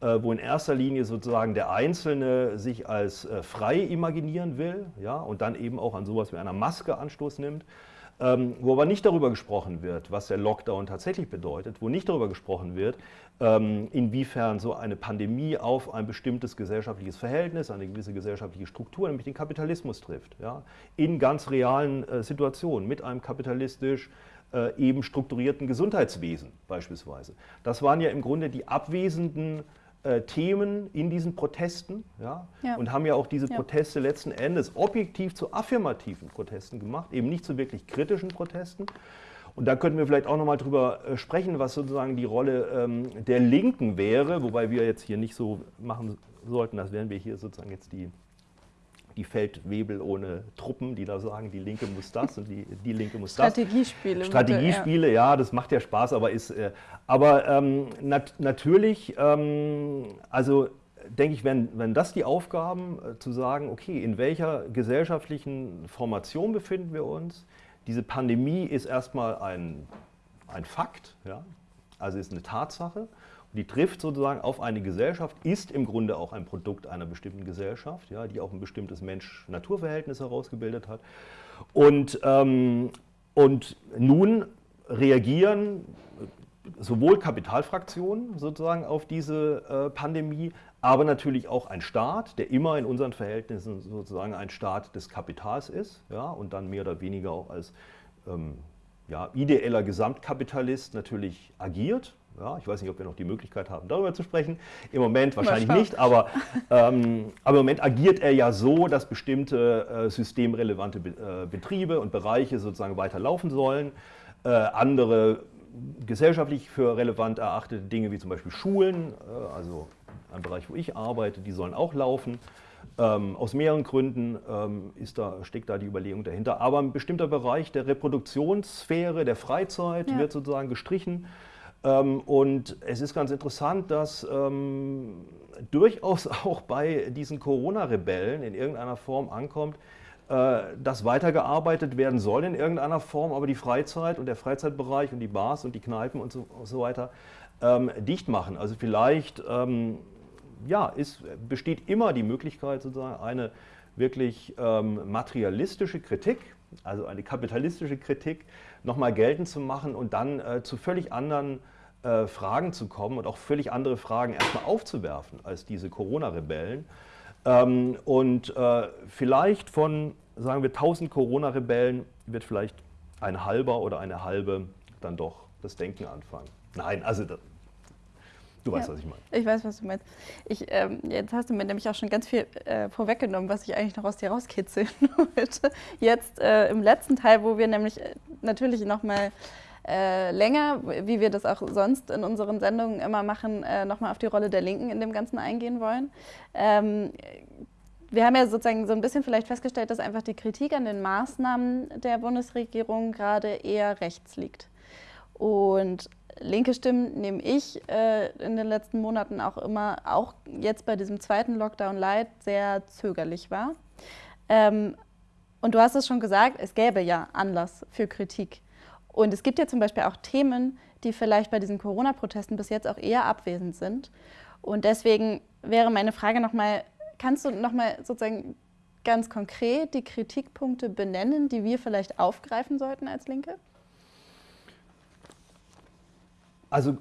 äh, wo in erster Linie sozusagen der Einzelne sich als äh, frei imaginieren will ja, und dann eben auch an sowas wie einer Maske Anstoß nimmt ähm, wo aber nicht darüber gesprochen wird, was der Lockdown tatsächlich bedeutet, wo nicht darüber gesprochen wird, ähm, inwiefern so eine Pandemie auf ein bestimmtes gesellschaftliches Verhältnis, eine gewisse gesellschaftliche Struktur, nämlich den Kapitalismus trifft, ja, in ganz realen äh, Situationen mit einem kapitalistisch äh, eben strukturierten Gesundheitswesen beispielsweise. Das waren ja im Grunde die abwesenden äh, Themen in diesen Protesten ja, ja, und haben ja auch diese Proteste ja. letzten Endes objektiv zu affirmativen Protesten gemacht, eben nicht zu wirklich kritischen Protesten. Und da könnten wir vielleicht auch nochmal drüber äh, sprechen, was sozusagen die Rolle ähm, der Linken wäre, wobei wir jetzt hier nicht so machen sollten, als wären wir hier sozusagen jetzt die die Feldwebel ohne Truppen, die da sagen, die Linke muss das und die, die Linke muss das. Strategiespiele. Strategiespiele, ja. ja. das macht ja Spaß, aber ist, äh, aber ähm, nat natürlich, ähm, also denke ich, wenn, wenn das die Aufgaben, äh, zu sagen, okay, in welcher gesellschaftlichen Formation befinden wir uns? Diese Pandemie ist erstmal ein, ein Fakt, ja? also ist eine Tatsache. Die trifft sozusagen auf eine Gesellschaft, ist im Grunde auch ein Produkt einer bestimmten Gesellschaft, ja, die auch ein bestimmtes Mensch-Natur-Verhältnis herausgebildet hat. Und, ähm, und nun reagieren sowohl Kapitalfraktionen sozusagen auf diese äh, Pandemie, aber natürlich auch ein Staat, der immer in unseren Verhältnissen sozusagen ein Staat des Kapitals ist ja, und dann mehr oder weniger auch als ähm, ja, ideeller Gesamtkapitalist natürlich agiert. Ja, ich weiß nicht, ob wir noch die Möglichkeit haben, darüber zu sprechen. Im Moment wahrscheinlich nicht, aber, ähm, aber im Moment agiert er ja so, dass bestimmte äh, systemrelevante Be äh, Betriebe und Bereiche sozusagen weiterlaufen sollen. Äh, andere gesellschaftlich für relevant erachtete Dinge wie zum Beispiel Schulen, äh, also ein Bereich, wo ich arbeite, die sollen auch laufen. Ähm, aus mehreren Gründen ähm, ist da, steckt da die Überlegung dahinter. Aber ein bestimmter Bereich der Reproduktionssphäre, der Freizeit ja. wird sozusagen gestrichen. Ähm, und es ist ganz interessant, dass ähm, durchaus [LAUGHS] auch bei diesen Corona-Rebellen in irgendeiner Form ankommt, äh, dass weitergearbeitet werden soll in irgendeiner Form, aber die Freizeit und der Freizeitbereich und die Bars und die Kneipen und so, und so weiter ähm, dicht machen. Also vielleicht ähm, ja, ist, besteht immer die Möglichkeit, sozusagen eine wirklich ähm, materialistische Kritik, also eine kapitalistische Kritik, nochmal geltend zu machen und dann äh, zu völlig anderen äh, Fragen zu kommen und auch völlig andere Fragen erstmal aufzuwerfen als diese Corona-Rebellen. Ähm, und äh, vielleicht von, sagen wir, 1000 Corona-Rebellen wird vielleicht ein halber oder eine halbe dann doch das Denken anfangen. Nein, also das, Du weißt, ja, was ich meine. Ich weiß, was du meinst. Ich, ähm, jetzt hast du mir nämlich auch schon ganz viel äh, vorweggenommen, was ich eigentlich noch aus dir rauskitzeln [LAUGHS] wollte. Jetzt äh, im letzten Teil, wo wir nämlich äh, natürlich nochmal äh, länger, wie wir das auch sonst in unseren Sendungen immer machen, äh, nochmal auf die Rolle der Linken in dem Ganzen eingehen wollen. Ähm, wir haben ja sozusagen so ein bisschen vielleicht festgestellt, dass einfach die Kritik an den Maßnahmen der Bundesregierung gerade eher rechts liegt. Und linke Stimmen nehme ich äh, in den letzten Monaten auch immer, auch jetzt bei diesem zweiten Lockdown Light, sehr zögerlich war. Ähm, und du hast es schon gesagt, es gäbe ja Anlass für Kritik. Und es gibt ja zum Beispiel auch Themen, die vielleicht bei diesen Corona-Protesten bis jetzt auch eher abwesend sind. Und deswegen wäre meine Frage nochmal, kannst du nochmal sozusagen ganz konkret die Kritikpunkte benennen, die wir vielleicht aufgreifen sollten als Linke? Also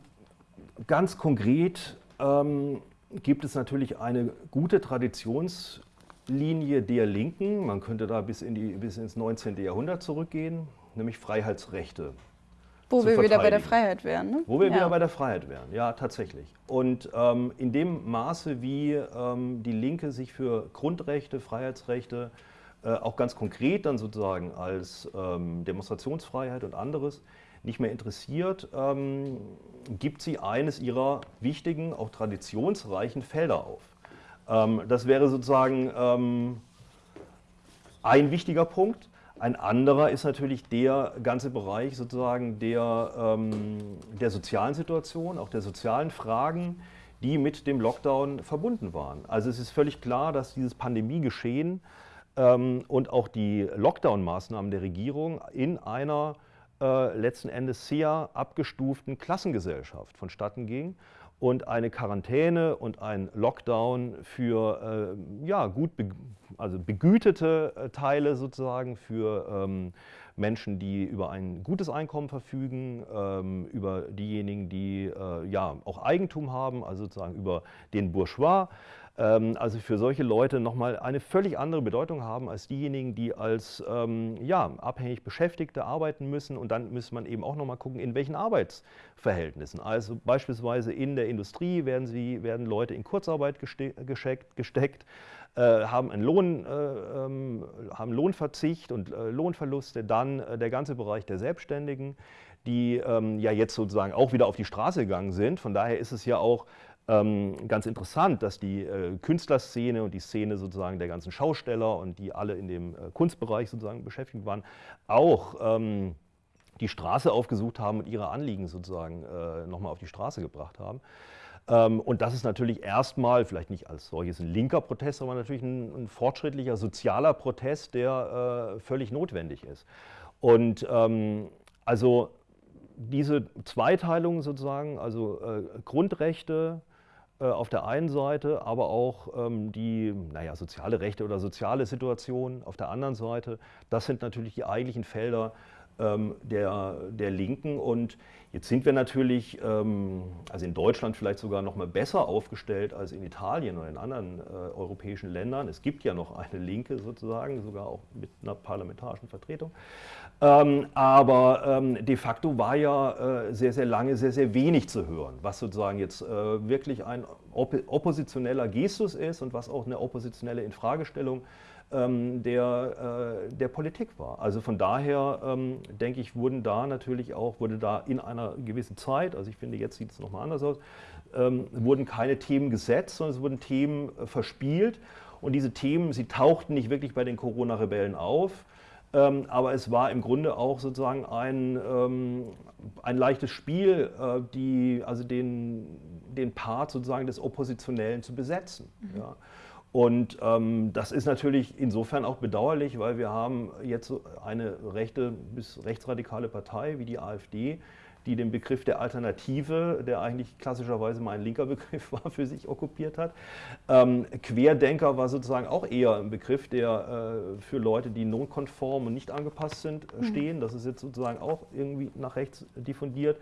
ganz konkret ähm, gibt es natürlich eine gute Traditionslinie der Linken. Man könnte da bis, in die, bis ins 19. Jahrhundert zurückgehen nämlich Freiheitsrechte. Wo wir wieder bei der Freiheit wären. Ne? Wo wir ja. wieder bei der Freiheit wären, ja, tatsächlich. Und ähm, in dem Maße, wie ähm, die Linke sich für Grundrechte, Freiheitsrechte, äh, auch ganz konkret dann sozusagen als ähm, Demonstrationsfreiheit und anderes nicht mehr interessiert, ähm, gibt sie eines ihrer wichtigen, auch traditionsreichen Felder auf. Ähm, das wäre sozusagen ähm, ein wichtiger Punkt. Ein anderer ist natürlich der ganze Bereich sozusagen der, ähm, der sozialen Situation, auch der sozialen Fragen, die mit dem Lockdown verbunden waren. Also es ist völlig klar, dass dieses Pandemiegeschehen ähm, und auch die Lockdown-Maßnahmen der Regierung in einer äh, letzten Endes sehr abgestuften Klassengesellschaft vonstatten ging und eine Quarantäne und ein Lockdown für äh, ja, gut be also begütete äh, Teile sozusagen für ähm, Menschen, die über ein gutes Einkommen verfügen, ähm, über diejenigen, die äh, ja auch Eigentum haben, also sozusagen über den Bourgeois ähm, also für solche Leute nochmal eine völlig andere Bedeutung haben als diejenigen, die als ähm, ja, abhängig Beschäftigte arbeiten müssen. Und dann muss man eben auch nochmal gucken, in welchen Arbeitsverhältnissen. Also beispielsweise in der Industrie werden, sie, werden Leute in Kurzarbeit gesteckt, gesteckt haben einen Lohn, äh, ähm, haben Lohnverzicht und äh, Lohnverluste. Dann äh, der ganze Bereich der Selbstständigen, die ähm, ja jetzt sozusagen auch wieder auf die Straße gegangen sind. Von daher ist es ja auch ähm, ganz interessant, dass die äh, Künstlerszene und die Szene sozusagen der ganzen Schausteller und die alle in dem äh, Kunstbereich sozusagen beschäftigt waren, auch ähm, die Straße aufgesucht haben und ihre Anliegen sozusagen äh, nochmal auf die Straße gebracht haben. Ähm, und das ist natürlich erstmal, vielleicht nicht als solches ein linker Protest, aber natürlich ein, ein fortschrittlicher sozialer Protest, der äh, völlig notwendig ist. Und ähm, also diese Zweiteilung sozusagen, also äh, Grundrechte äh, auf der einen Seite, aber auch ähm, die naja, soziale Rechte oder soziale Situation auf der anderen Seite, das sind natürlich die eigentlichen Felder, ähm, der, der Linken. Und jetzt sind wir natürlich, ähm, also in Deutschland vielleicht sogar noch mal besser aufgestellt als in Italien oder in anderen äh, europäischen Ländern. Es gibt ja noch eine Linke sozusagen, sogar auch mit einer parlamentarischen Vertretung. Ähm, aber de facto war ja äh, sehr, sehr lange sehr, sehr wenig zu hören, was sozusagen jetzt äh, wirklich ein oppositioneller Gestus ist und was auch eine oppositionelle Infragestellung ist ähm, der, äh, der Politik war. Also von daher ähm, denke ich, wurden da natürlich auch, wurde da in einer gewissen Zeit, also ich finde, jetzt sieht es nochmal anders aus, ähm, wurden keine Themen gesetzt, sondern es wurden Themen äh, verspielt. Und diese Themen, sie tauchten nicht wirklich bei den Corona-Rebellen auf, ähm, aber es war im Grunde auch sozusagen ein, ähm, ein leichtes Spiel, äh, die, also den, den Part sozusagen des Oppositionellen zu besetzen. Mhm. Ja. Und ähm, das ist natürlich insofern auch bedauerlich, weil wir haben jetzt eine rechte bis rechtsradikale Partei wie die AfD, die den Begriff der Alternative, der eigentlich klassischerweise mal ein linker [LAUGHS] Begriff war, für sich okkupiert hat. Ähm, Querdenker war sozusagen auch eher ein Begriff, der äh, für Leute, die nonkonform und nicht angepasst sind, äh, mhm. stehen. Das ist jetzt sozusagen auch irgendwie nach rechts diffundiert.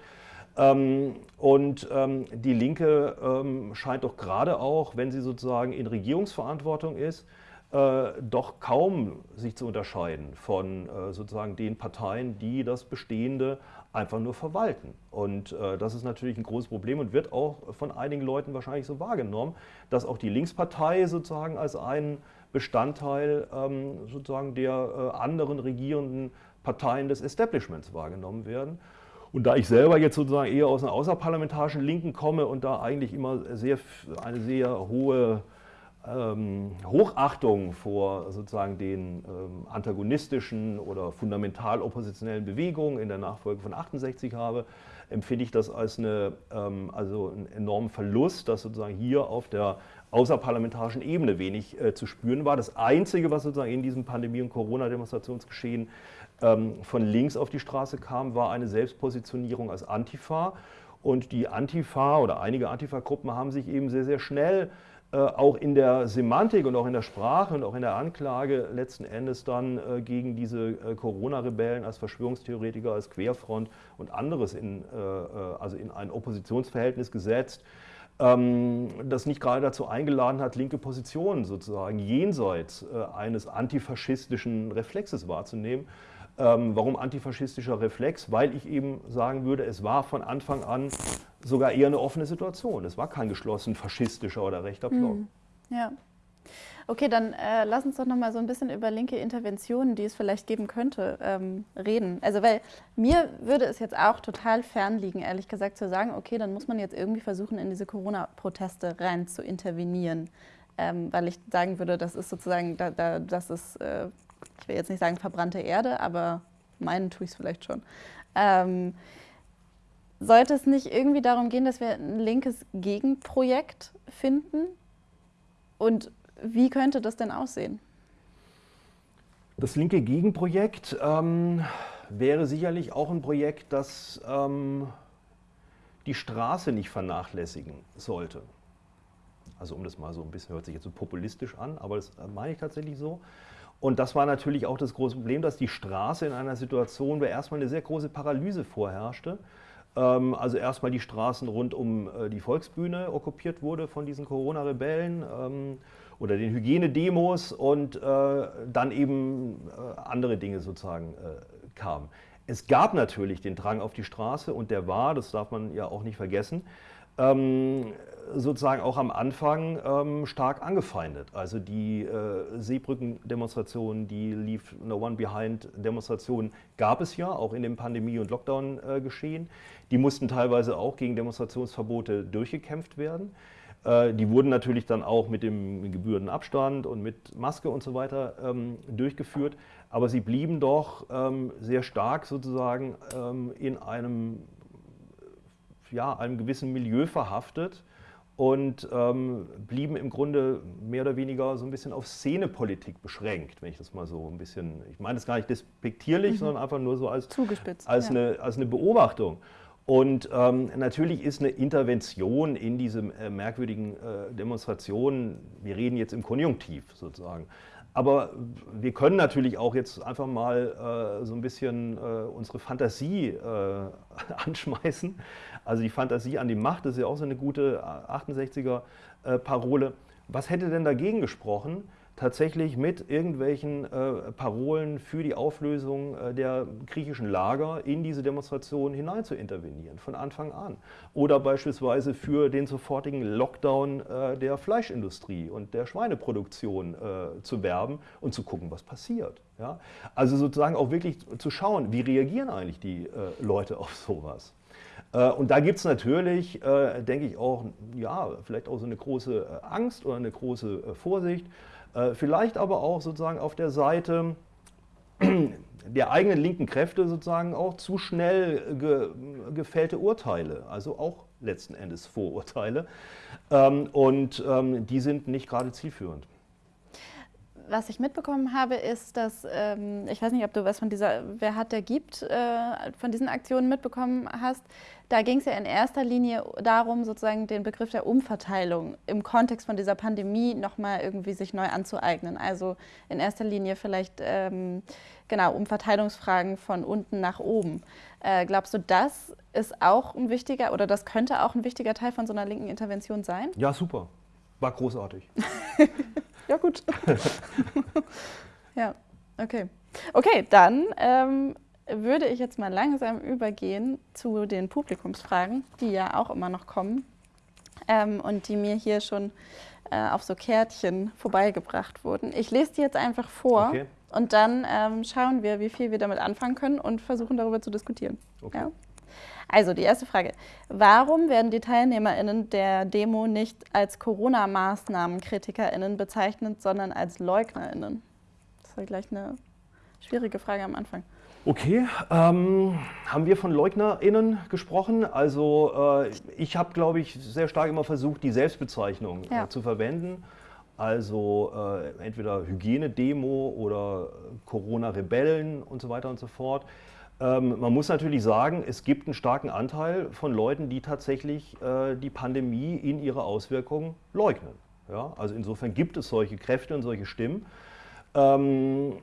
Ähm, und ähm, die Linke ähm, scheint doch gerade auch, wenn sie sozusagen in Regierungsverantwortung ist, äh, doch kaum sich zu unterscheiden von äh, sozusagen den Parteien, die das Bestehende einfach nur verwalten. Und äh, das ist natürlich ein großes Problem und wird auch von einigen Leuten wahrscheinlich so wahrgenommen, dass auch die Linkspartei sozusagen als ein Bestandteil ähm, sozusagen der äh, anderen regierenden Parteien des Establishments wahrgenommen werden. Und da ich selber jetzt sozusagen eher aus einer außerparlamentarischen Linken komme und da eigentlich immer sehr, eine sehr hohe ähm, Hochachtung vor sozusagen den ähm, antagonistischen oder fundamental oppositionellen Bewegungen in der Nachfolge von 68 habe, empfinde ich das als eine, ähm, also einen enormen Verlust, dass sozusagen hier auf der außerparlamentarischen Ebene wenig äh, zu spüren war. Das Einzige, was sozusagen in diesem Pandemie- und Corona-Demonstrationsgeschehen ähm, von links auf die Straße kam, war eine Selbstpositionierung als Antifa. Und die Antifa oder einige Antifa-Gruppen haben sich eben sehr, sehr schnell äh, auch in der Semantik und auch in der Sprache und auch in der Anklage letzten Endes dann äh, gegen diese äh, Corona-Rebellen als Verschwörungstheoretiker, als Querfront und anderes in, äh, äh, also in ein Oppositionsverhältnis gesetzt, ähm, das nicht gerade dazu eingeladen hat, linke Positionen sozusagen jenseits äh, eines antifaschistischen Reflexes wahrzunehmen, ähm, warum antifaschistischer Reflex? Weil ich eben sagen würde, es war von Anfang an sogar eher eine offene Situation. Es war kein geschlossen faschistischer oder rechter Block. Mhm. Ja. Okay, dann äh, lass uns doch noch mal so ein bisschen über linke Interventionen, die es vielleicht geben könnte, ähm, reden. Also, weil mir würde es jetzt auch total fernliegen, ehrlich gesagt, zu sagen, okay, dann muss man jetzt irgendwie versuchen, in diese Corona-Proteste rein zu intervenieren. Ähm, weil ich sagen würde, das ist sozusagen, da, da, das ist äh, ich will jetzt nicht sagen verbrannte Erde, aber meinen tue ich es vielleicht schon. Ähm, sollte es nicht irgendwie darum gehen, dass wir ein linkes Gegenprojekt finden? Und wie könnte das denn aussehen? Das linke Gegenprojekt ähm, wäre sicherlich auch ein Projekt, das ähm, die Straße nicht vernachlässigen sollte. Also um das mal so ein bisschen, hört sich jetzt so populistisch an, aber das meine ich tatsächlich so. Und das war natürlich auch das große Problem, dass die Straße in einer Situation, wo erstmal eine sehr große Paralyse vorherrschte, ähm, also erstmal die Straßen rund um äh, die Volksbühne okkupiert wurde von diesen Corona-Rebellen ähm, oder den Hygienedemos und äh, dann eben äh, andere Dinge sozusagen kamen. Es gab natürlich den Drang auf die Straße und der war, das darf man ja auch nicht vergessen, ähm, sozusagen auch am Anfang ähm, stark angefeindet. Also die äh, Seebrücken-Demonstrationen, die Leave No One Behind-Demonstrationen gab es ja auch in dem Pandemie- und Lockdown-Geschehen. die mussten teilweise auch gegen Demonstrationsverbote durchgekämpft werden. Äh, die wurden natürlich dann auch mit dem gebührenden Abstand und mit Maske und so weiter ähm, durchgeführt. Aber sie blieben doch ähm, sehr stark sozusagen ähm, in einem, ja, einem gewissen Milieu verhaftet und ähm, blieben im Grunde mehr oder weniger so ein bisschen auf Szenepolitik beschränkt, wenn ich das mal so ein bisschen, ich meine das gar nicht despektierlich, mhm. sondern einfach nur so als, als, ja. eine, als eine Beobachtung. Und ähm, natürlich ist eine Intervention in diese äh, merkwürdigen äh, Demonstrationen, wir reden jetzt im Konjunktiv sozusagen, aber wir können natürlich auch jetzt einfach mal äh, so ein bisschen äh, unsere Fantasie äh, [LAUGHS] anschmeißen. Also die Fantasie an die Macht ist ja auch so eine gute 68er-Parole. Äh, Was hätte denn dagegen gesprochen, tatsächlich mit irgendwelchen äh, Parolen für die Auflösung äh, der griechischen Lager in diese Demonstration hinein zu intervenieren, von Anfang an. Oder beispielsweise für den sofortigen Lockdown äh, der Fleischindustrie und der Schweineproduktion äh, zu werben und zu gucken, was passiert. Ja? Also sozusagen auch wirklich zu schauen, wie reagieren eigentlich die äh, Leute auf sowas. Äh, und da gibt es natürlich, denke ich, auch, ja, vielleicht auch so eine große Angst oder eine große Vorsicht. Äh, vielleicht aber auch sozusagen auf der Seite [CLEARS THROAT] der eigenen linken Kräfte sozusagen auch zu schnell ge, gefällte Urteile, also auch letzten Endes Vorurteile. Ähm, und ähm, die sind nicht gerade zielführend was ich mitbekommen habe, ist, dass, ähm, ich weiß nicht, ob du was von dieser Wer hat, der gibt, äh, von diesen Aktionen mitbekommen hast. Da ging es ja in erster Linie darum, sozusagen den Begriff der Umverteilung im Kontext von dieser Pandemie nochmal irgendwie sich neu anzueignen. Also in erster Linie vielleicht, ähm, genau, Umverteilungsfragen von unten nach oben. Äh, glaubst du, das ist auch ein wichtiger oder das könnte auch ein wichtiger Teil von so einer linken Intervention sein? Ja, super. War großartig. [LAUGHS] Ja, gut. [LAUGHS] ja, okay. Okay, dann ähm, würde ich jetzt mal langsam übergehen zu den Publikumsfragen, die ja auch immer noch kommen ähm, und die mir hier schon äh, auf so Kärtchen vorbeigebracht wurden. Ich lese die jetzt einfach vor okay. und dann ähm, schauen wir, wie viel wir damit anfangen können und versuchen darüber zu diskutieren. Okay. Ja? Also die erste Frage. Warum werden die TeilnehmerInnen der Demo nicht als Corona-Maßnahmen-KritikerInnen bezeichnet, sondern als LeugnerInnen? Das ja gleich eine schwierige Frage am Anfang. Okay, ähm, haben wir von LeugnerInnen gesprochen? Also äh, ich habe, glaube ich, sehr stark immer versucht, die Selbstbezeichnung äh, ja. äh, zu verwenden. Also äh, entweder Hygienedemo oder Corona-Rebellen und so weiter und so fort. Ähm, man muss natürlich sagen, es gibt einen starken Anteil von Leuten, die tatsächlich äh, die Pandemie in ihre Auswirkungen leugnen. Ja? Also insofern gibt es solche Kräfte und solche Stimmen. Ähm,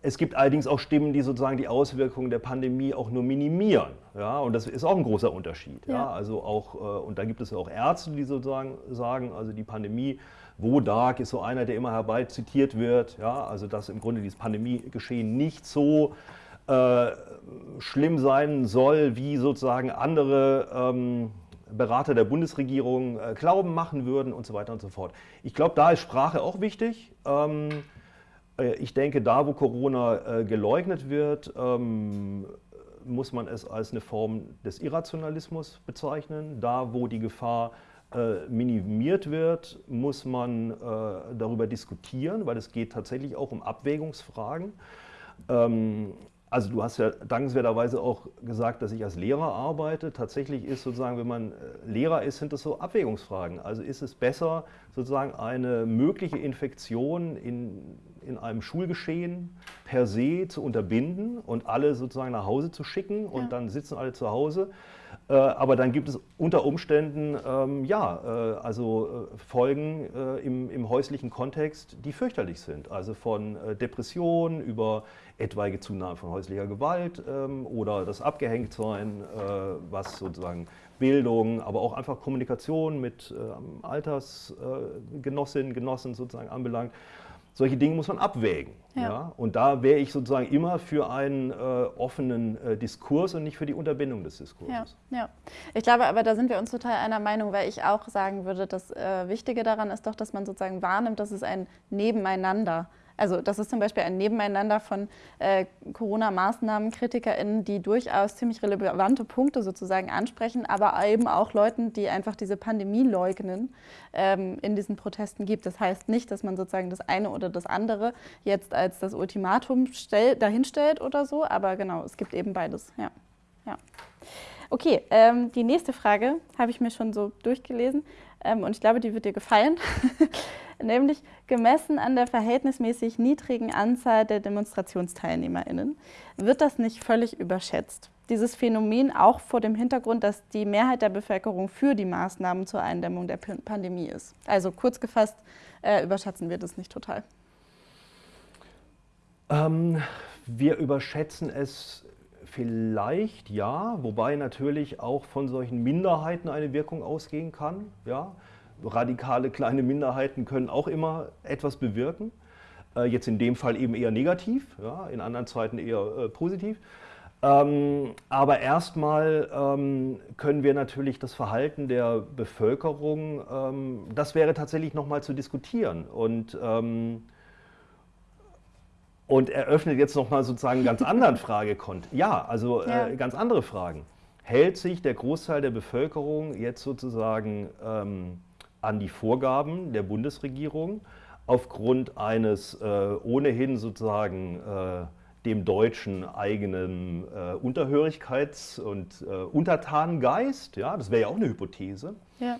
es gibt allerdings auch Stimmen, die sozusagen die Auswirkungen der Pandemie auch nur minimieren. Ja? Und das ist auch ein großer Unterschied. Ja. ja? Also auch, äh, und da gibt es auch Ärzte, die sozusagen sagen, also die Pandemie, Wodak ist so einer, der immer herbei zitiert wird. Ja? Also dass im Grunde dieses Pandemiegeschehen nicht so äh, schlimm sein soll, wie sozusagen andere ähm, Berater der Bundesregierung äh, Glauben machen würden und so weiter und so fort. Ich glaube, da ist Sprache auch wichtig. Ähm, äh, ich denke, da, wo Corona äh, geleugnet wird, ähm, muss man es als eine Form des Irrationalismus bezeichnen. Da, wo die Gefahr äh, minimiert wird, muss man äh, darüber diskutieren, weil es geht tatsächlich auch um Abwägungsfragen. Ähm, also du hast ja dankenswerterweise auch gesagt, dass ich als Lehrer arbeite. Tatsächlich ist sozusagen, wenn man äh, Lehrer ist, sind das so Abwägungsfragen. Also ist es besser, sozusagen eine mögliche Infektion in, in einem Schulgeschehen per se zu unterbinden und alle sozusagen nach Hause zu schicken und ja. dann sitzen alle zu Hause. Äh, aber dann gibt es unter Umständen ähm, ja, äh, also äh, Folgen äh, im, im häuslichen Kontext, die fürchterlich sind. Also von äh, Depressionen über etwaige Zunahme von häuslicher Gewalt ähm, oder das Abgehängtsein, was sozusagen Bildung, aber auch einfach Kommunikation mit ähm, Altersgenossinnen, Genossen sozusagen anbelangt. Solche Dinge muss man abwägen. Ja. ja? Und da wäre ich sozusagen immer für einen äh, offenen äh, Diskurs und nicht für die Unterbindung des Diskurses. Ja, ja. Ich glaube aber, da sind wir uns total einer Meinung, weil ich auch sagen würde, das äh, Wichtige daran ist doch, dass man sozusagen wahrnimmt, dass es ein Nebeneinander ist also das ist zum Beispiel ein Nebeneinander von äh, Corona-Maßnahmen-KritikerInnen, die durchaus ziemlich relevante Punkte sozusagen ansprechen, aber eben auch Leuten, die einfach diese Pandemie leugnen, ähm, in diesen Protesten gibt. Das heißt nicht, dass man sozusagen das eine oder das andere jetzt als das Ultimatum stell, dahinstellt oder so, aber genau, es gibt eben beides. Ja. ja. Okay, ähm, die nächste Frage habe ich mir schon so durchgelesen ähm, und ich glaube, die wird dir gefallen. [LAUGHS] Nämlich gemessen an der verhältnismäßig niedrigen Anzahl der DemonstrationsteilnehmerInnen wird das nicht völlig überschätzt. Dieses Phänomen auch vor dem Hintergrund, dass die Mehrheit der Bevölkerung für die Maßnahmen zur Eindämmung der Pandemie ist. Also kurz gefasst, äh, überschätzen wir das nicht total. Ähm, wir überschätzen es vielleicht ja, wobei natürlich auch von solchen Minderheiten eine Wirkung ausgehen kann. Ja? Radikale kleine Minderheiten können auch immer etwas bewirken. Äh, jetzt in dem Fall eben eher negativ, ja? in anderen Zeiten eher äh, positiv. Ähm, aber erstmal ähm, können wir natürlich das Verhalten der Bevölkerung, ähm, das wäre tatsächlich nochmal zu diskutieren. Und ähm, und eröffnet jetzt nochmal sozusagen einen ganz anderen Fragekont. Ja, also äh, ja. ganz andere Fragen. Hält sich der Großteil der Bevölkerung jetzt sozusagen ähm, an die Vorgaben der Bundesregierung aufgrund eines äh, ohnehin sozusagen äh, dem Deutschen eigenen äh, Unterhörigkeits- und äh, Untertanengeist? Ja, das wäre ja auch eine Hypothese. Ja.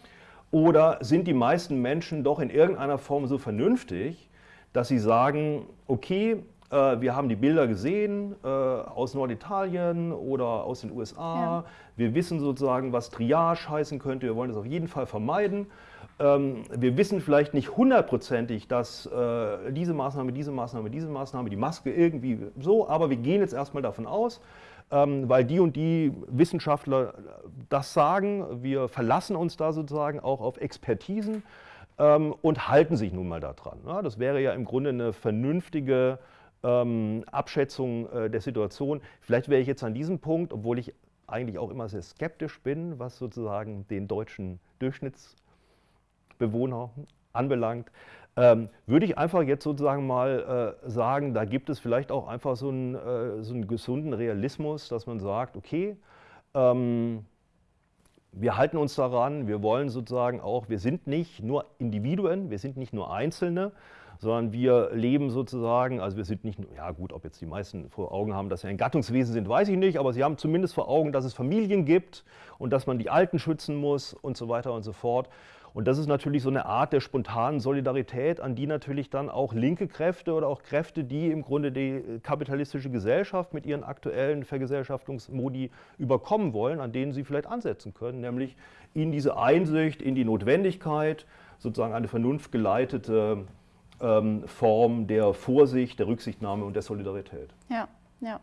Oder sind die meisten Menschen doch in irgendeiner Form so vernünftig, dass sie sagen, okay, äh, wir haben die Bilder gesehen äh, aus Norditalien oder aus den USA. Ja. Wir wissen sozusagen, was Triage heißen könnte. Wir wollen das auf jeden Fall vermeiden. Ähm, wir wissen vielleicht nicht hundertprozentig, dass äh, diese Maßnahme, diese Maßnahme, diese Maßnahme, die Maske irgendwie so, aber wir gehen jetzt erstmal davon aus, ähm, weil die und die Wissenschaftler das sagen. Wir verlassen uns da sozusagen auch auf Expertisen ähm, und halten sich nun mal daran. das wäre ja im Grunde eine vernünftige ähm, Abschätzung äh, der Situation. Vielleicht wäre ich jetzt an diesem Punkt, obwohl ich eigentlich auch immer sehr skeptisch bin, was sozusagen den deutschen Durchschnittsbewohner anbelangt, ähm, würde ich einfach jetzt sozusagen mal äh, sagen, da gibt es vielleicht auch einfach so einen, äh, so einen gesunden Realismus, dass man sagt, okay, ähm, wir halten uns daran, wir wollen sozusagen auch, wir sind nicht nur Individuen, wir sind nicht nur Einzelne, sondern wir leben sozusagen, also wir sind nicht, ja gut, ob jetzt die meisten vor Augen haben, dass wir ein Gattungswesen sind, weiß ich nicht, aber sie haben zumindest vor Augen, dass es Familien gibt und dass man die Alten schützen muss und so weiter und so fort. Und das ist natürlich so eine Art der spontanen Solidarität, an die natürlich dann auch linke Kräfte oder auch Kräfte, die im Grunde die kapitalistische Gesellschaft mit ihren aktuellen Vergesellschaftungsmodi überkommen wollen, an denen sie vielleicht ansetzen können, nämlich in diese Einsicht, in die Notwendigkeit, sozusagen eine vernunftgeleitete ähm, Form der Vorsicht, der Rücksichtnahme und der Solidarität. Ja, ja.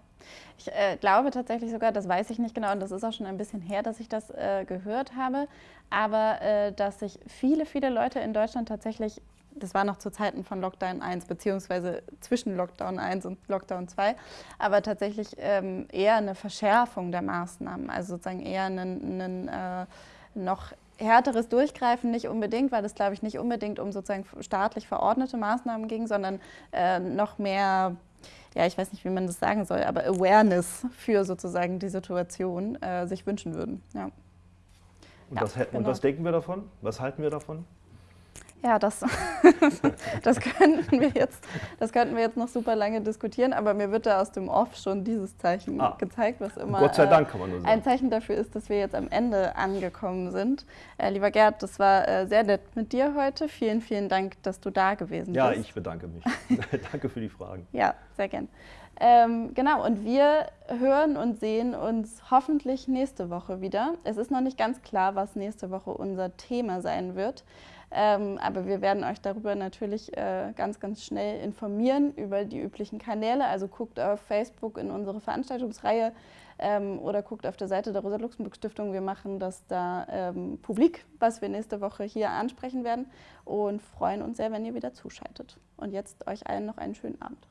Ich äh, glaube tatsächlich sogar, das weiß ich nicht genau und das ist auch schon ein bisschen her, dass ich das äh, gehört habe, aber äh, dass sich viele, viele Leute in Deutschland tatsächlich, das war noch zu Zeiten von Lockdown 1, beziehungsweise zwischen Lockdown 1 und Lockdown 2, aber tatsächlich ähm, eher eine Verschärfung der Maßnahmen, also sozusagen eher einen, einen äh, noch härteres Durchgreifen nicht unbedingt, weil es, glaube ich, nicht unbedingt um sozusagen staatlich verordnete Maßnahmen ging, sondern äh, noch mehr, ja, ich weiß nicht, wie man das sagen soll, aber Awareness für sozusagen die Situation äh, sich wünschen würden. Ja. Und, ja, das, genau. und was denken wir davon? Was halten wir davon? Ja, das, [LAUGHS] das, könnten wir jetzt, das könnten wir jetzt noch super lange diskutieren, aber mir wird da aus dem Off schon dieses Zeichen ah, gezeigt, was immer Gott sei Dank, kann man nur sagen. ein Zeichen dafür ist, dass wir jetzt am Ende angekommen sind. Äh, lieber Gerd, das war äh, sehr nett mit dir heute. Vielen, vielen Dank, dass du da gewesen ja, bist. Ja, ich bedanke mich. [LAUGHS] [LAUGHS] Danke für die Fragen. Ja, sehr gern. Ähm, genau, und wir hören und sehen uns hoffentlich nächste Woche wieder. Es ist noch nicht ganz klar, was nächste Woche unser Thema sein wird. Ähm, aber wir werden euch darüber natürlich äh, ganz, ganz schnell informieren über die üblichen Kanäle. Also guckt auf Facebook in unsere Veranstaltungsreihe ähm, oder guckt auf der Seite der Rosa-Luxemburg-Stiftung. Wir machen das da ähm, publik, was wir nächste Woche hier ansprechen werden und freuen uns sehr, wenn ihr wieder zuschaltet. Und jetzt euch allen noch einen schönen Abend.